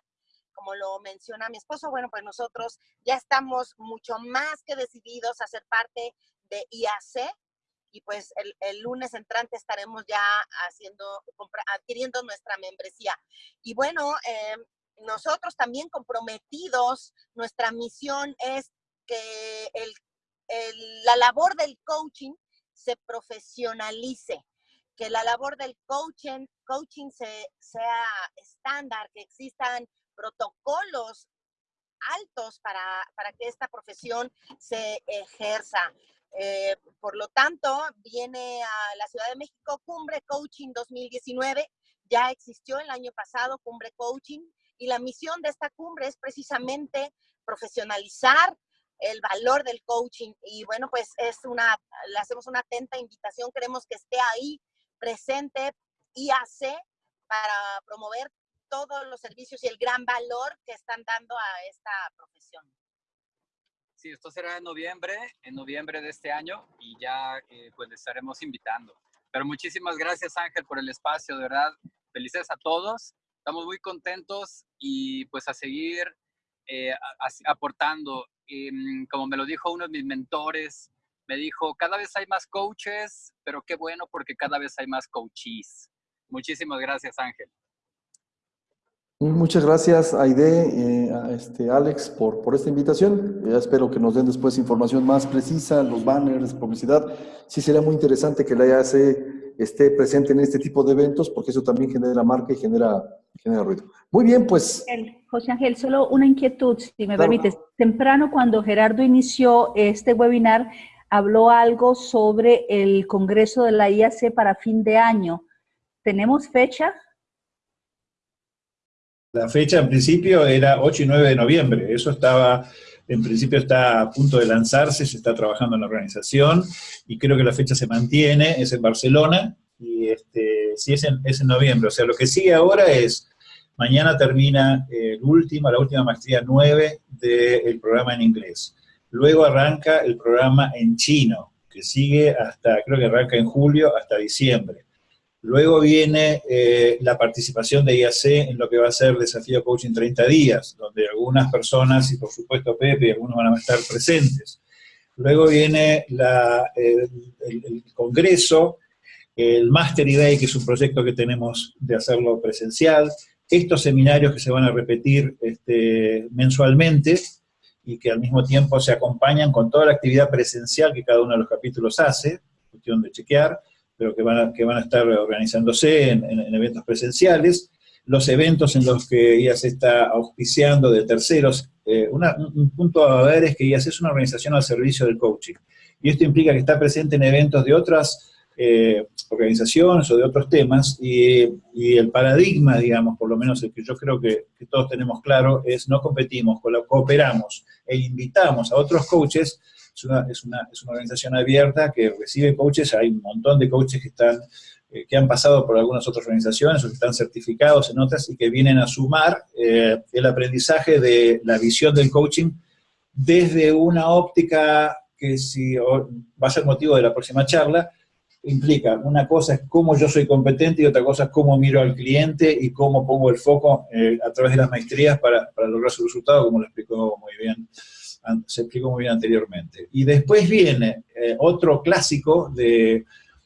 como lo menciona mi esposo, bueno, pues nosotros ya estamos mucho más que decididos a ser parte de IAC y pues el, lunes entrante estaremos ya haciendo, adquiriendo nuestra membresía. Y bueno, eh, nosotros también comprometidos, nuestra misión es que la labor del coaching se profesionalice, que la labor del coaching, coaching se, sea estándar, que existan protocolos altos para, para que esta profesión se ejerza. Eh, por lo tanto, viene a la Ciudad de México Cumbre Coaching 2019. Ya existió el año pasado Cumbre Coaching y la misión de esta cumbre es precisamente profesionalizar el valor del coaching. Y bueno, pues es una, le hacemos una atenta invitación. Queremos que esté ahí presente IAC para promover todos los servicios y el gran valor que están dando a esta profesión. Sí, esto será en noviembre, en noviembre de este año y ya eh, pues estaremos invitando. Pero muchísimas gracias Ángel por el espacio, de verdad. Felices a todos. Estamos muy contentos y pues a seguir eh, aportando. Eh, como me lo dijo uno de mis mentores, me dijo, cada vez hay más coaches, pero qué bueno porque cada vez hay más coaches. Muchísimas gracias Ángel. Muchas gracias, Aide, eh, a este, Alex, por, por esta invitación. Ya espero que nos den después información más precisa, los banners, publicidad. Sí sería muy interesante que la IAC esté presente en este tipo de eventos, porque eso también genera marca y genera, genera ruido. Muy bien, pues... José Ángel, solo una inquietud, si me permites. Temprano, cuando Gerardo inició este webinar, habló algo sobre el Congreso de la IAC para fin de año. ¿Tenemos fecha? La fecha en principio era 8 y 9 de noviembre. Eso estaba, en principio está a punto de lanzarse, se está trabajando en la organización y creo que la fecha se mantiene, es en Barcelona y este, sí es en, es en noviembre. O sea, lo que sigue ahora es, mañana termina el último, la última maestría 9 del programa en inglés. Luego arranca el programa en chino, que sigue hasta, creo que arranca en julio, hasta diciembre. Luego viene eh, la participación de IAC en lo que va a ser Desafío Coaching 30 días, donde algunas personas, y por supuesto Pepe, algunos van a estar presentes. Luego viene el, Congreso, el Mastery Day, que es un proyecto que tenemos de hacerlo presencial, estos seminarios que se van a repetir este, mensualmente, y que al mismo tiempo se acompañan con toda la actividad presencial que cada uno de los capítulos hace, cuestión de chequear, pero que van a, que van a estar organizándose en, eventos presenciales, los eventos en los que IAS está auspiciando de terceros. Eh, un punto a ver es que IAS es una organización al servicio del coaching, y esto implica que está presente en eventos de otras eh, organizaciones o de otros temas, y, el paradigma, digamos, por lo menos el que yo creo que, que todos tenemos claro, es no competimos, cooperamos e invitamos a otros coaches es una, es una, es una organización abierta que recibe coaches, hay un montón de coaches que están eh, que han pasado por algunas otras organizaciones o que están certificados en otras y que vienen a sumar eh, el aprendizaje de la visión del coaching desde una óptica que si va a ser motivo de la próxima charla, implica, una cosa es cómo yo soy competente y otra cosa es cómo miro al cliente y cómo pongo el foco eh, a través de las maestrías para, para lograr su resultado, como lo explicó muy bien se explicó muy bien anteriormente. Y después viene eh, otro clásico de,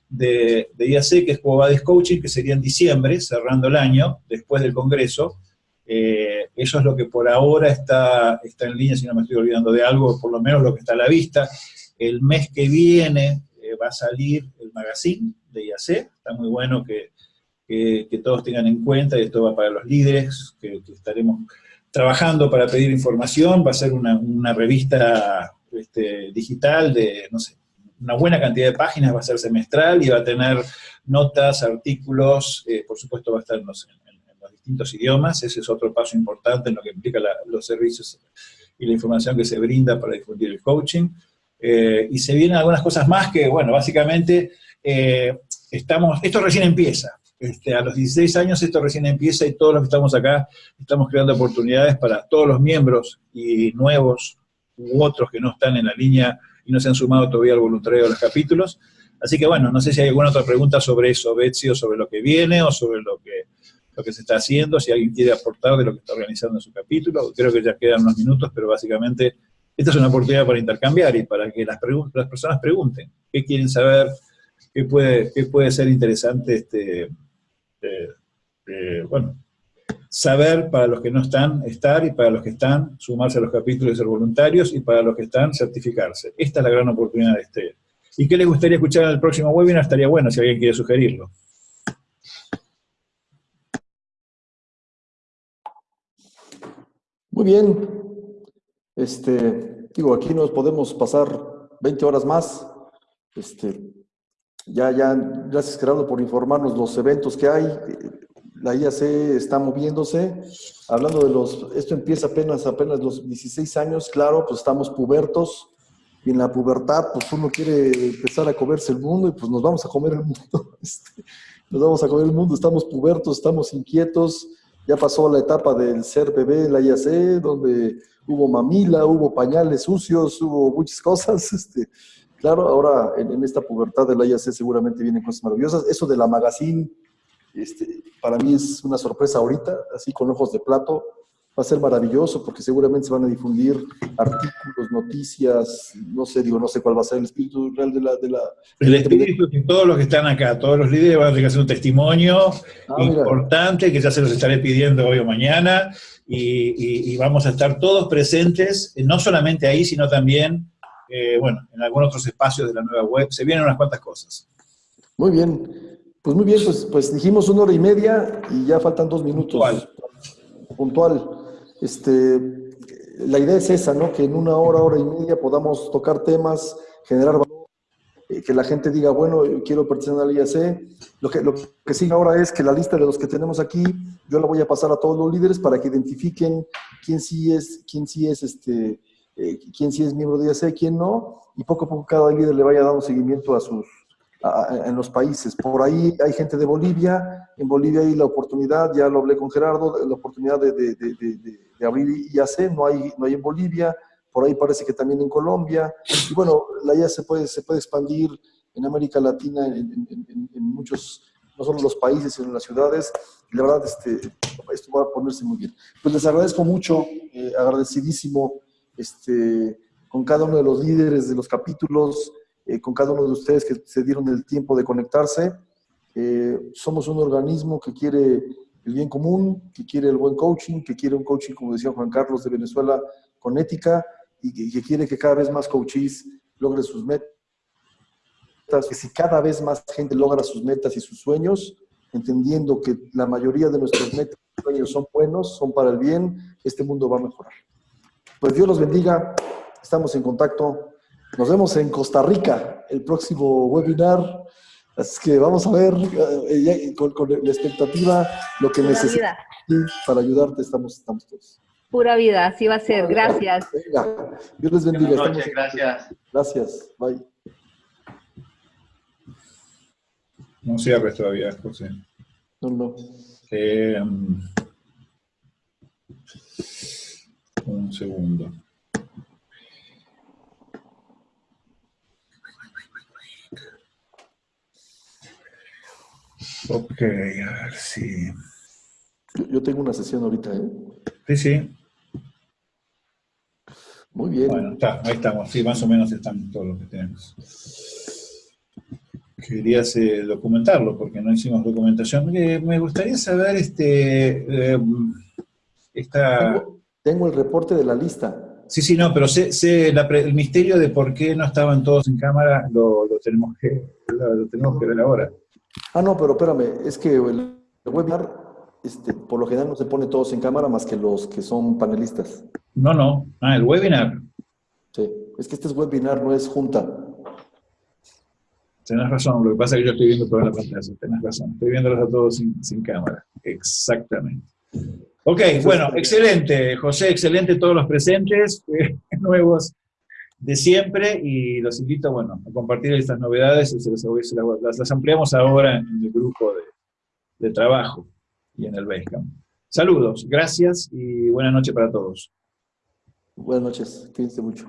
de, de, IAC, que es Cobades Coaching, que sería en diciembre, cerrando el año, después del Congreso. Eh, eso es lo que por ahora está, está en línea, si no me estoy olvidando de algo, por lo menos lo que está a la vista. El mes que viene eh, va a salir el magazine de IAC, está muy bueno que, que, todos tengan en cuenta, y esto va para los líderes, que, que estaremos trabajando para pedir información, va a ser una, revista este, digital de, no sé, una buena cantidad de páginas, va a ser semestral y va a tener notas, artículos, eh, por supuesto va a estar en los, distintos idiomas, ese es otro paso importante en lo que implica los servicios y la información que se brinda para difundir el coaching. Eh, y se vienen algunas cosas más que, bueno, básicamente eh, estamos, esto recién empieza, este, a los 16 años esto recién empieza y todos los que estamos acá estamos creando oportunidades para todos los miembros y nuevos u otros que no están en la línea y no se han sumado todavía al voluntario de los capítulos. Así que bueno, no sé si hay alguna otra pregunta sobre eso, Betsy, o sobre lo que viene, o sobre lo que, lo que se está haciendo, si alguien quiere aportar de lo que está organizando en su capítulo. Creo que ya quedan unos minutos, pero básicamente esta es una oportunidad para intercambiar y para que las, las personas pregunten qué quieren saber, qué puede, qué puede ser interesante este, bueno, saber para los que no están, estar, y para los que están, sumarse a los capítulos y ser voluntarios, y para los que están, certificarse. Esta es la gran oportunidad de este. ¿Y qué les gustaría escuchar en el próximo webinar? Estaría bueno si alguien quiere sugerirlo. Muy bien. Este, digo, aquí nos podemos pasar 20 horas más. Este, ya, ya, gracias Gerardo por informarnos los eventos que hay. La IAC está moviéndose. Hablando de los, esto empieza apenas, apenas los 16 años, claro, pues estamos pubertos. Y en la pubertad, pues uno quiere empezar a comerse el mundo y pues nos vamos a comer el mundo. Este, nos vamos a comer el mundo, estamos pubertos, estamos inquietos. Ya pasó la etapa del ser bebé en la IAC, donde hubo mamila, hubo pañales sucios, hubo muchas cosas. Este, Claro, ahora en, esta pubertad de la IAC seguramente vienen cosas maravillosas. Eso de la magazine, este, para mí es una sorpresa ahorita, así con ojos de plato. va a ser maravilloso porque seguramente se van a difundir artículos, noticias, no sé, digo, no sé cuál va a ser el espíritu real de la... De la el espíritu que todos los que están acá, todos los líderes van a tener que hacer un testimonio ah, importante que ya se los estaré pidiendo hoy o mañana y, vamos a estar todos presentes, no solamente ahí, sino también, eh, bueno, en algunos otros espacios de la nueva web. Se vienen unas cuantas cosas. Muy bien. Pues muy bien, pues, pues dijimos una hora y media y ya faltan dos minutos. Puntual. Puntual. Este, la idea es esa, ¿no? Que en una hora, hora y media podamos tocar temas, generar valor, eh, que la gente diga, bueno, quiero pertenecer al IAC. Lo que, lo que sigue ahora es que la lista de los que tenemos aquí, yo la voy a pasar a todos los líderes para que identifiquen quién sí es, quién sí es este, eh, quién sí es miembro de IAC, quién no, y poco a poco cada líder le vaya dando seguimiento a sus, en los países. Por ahí hay gente de Bolivia, en Bolivia hay la oportunidad, ya lo hablé con Gerardo, la oportunidad de, de, de, de abrir IAC, no hay, no hay en Bolivia, por ahí parece que también en Colombia, y bueno, la IAC puede, se puede expandir en América Latina, en, en, muchos, no solo los países, sino en las ciudades, y la verdad, este, esto va a ponerse muy bien. Pues les agradezco mucho, eh, agradecidísimo, este, con cada uno de los líderes de los capítulos, eh, con cada uno de ustedes que se dieron el tiempo de conectarse. Eh, somos un organismo que quiere el bien común, que quiere el buen coaching, que quiere un coaching, como decía Juan Carlos de Venezuela, con ética y que, quiere que cada vez más coaches logren sus metas. Que si cada vez más gente logra sus metas y sus sueños, entendiendo que la mayoría de nuestros metas y sueños son buenos, son para el bien, este mundo va a mejorar. Pues Dios los bendiga, estamos en contacto. Nos vemos en Costa Rica el próximo webinar. Así que vamos a ver eh, con, la expectativa lo que necesitas para ayudarte. Estamos, estamos todos. Pura vida, así va a ser. Gracias. Venga, Dios les bendiga. Buenas noches, gracias. Gracias, bye. No cierres todavía, José. No, no. Eh, un segundo. Ok, a ver si... Yo tengo una sesión ahorita, ¿eh? Sí, sí. Muy bien. Bueno, está, ahí estamos. Sí, más o menos están todos los que tenemos. Querías eh, documentarlo, porque no hicimos documentación. me gustaría saber, este... Eh, esta... Tengo, el reporte de la lista. Sí, sí, no, pero sé, el misterio de por qué no estaban todos en cámara lo, tenemos, que, lo tenemos que ver ahora. Ah, no, pero espérame, es que el webinar, este, por lo general no se pone todos en cámara más que los que son panelistas. No, no, ah, el webinar. Sí, es que este es webinar, no es junta. Tienes razón, lo que pasa es que yo estoy viendo toda la pantalla, tienes razón, estoy viéndolos a todos sin, sin cámara, exactamente. Ok, bueno, excelente, José, excelente todos los presentes, eh, nuevos de siempre y los invito, bueno, a compartir estas novedades, se las, las, ampliamos ahora en el grupo de, de trabajo y en el Basecamp. Saludos, gracias y buenas noches para todos. Buenas noches, cuídense mucho.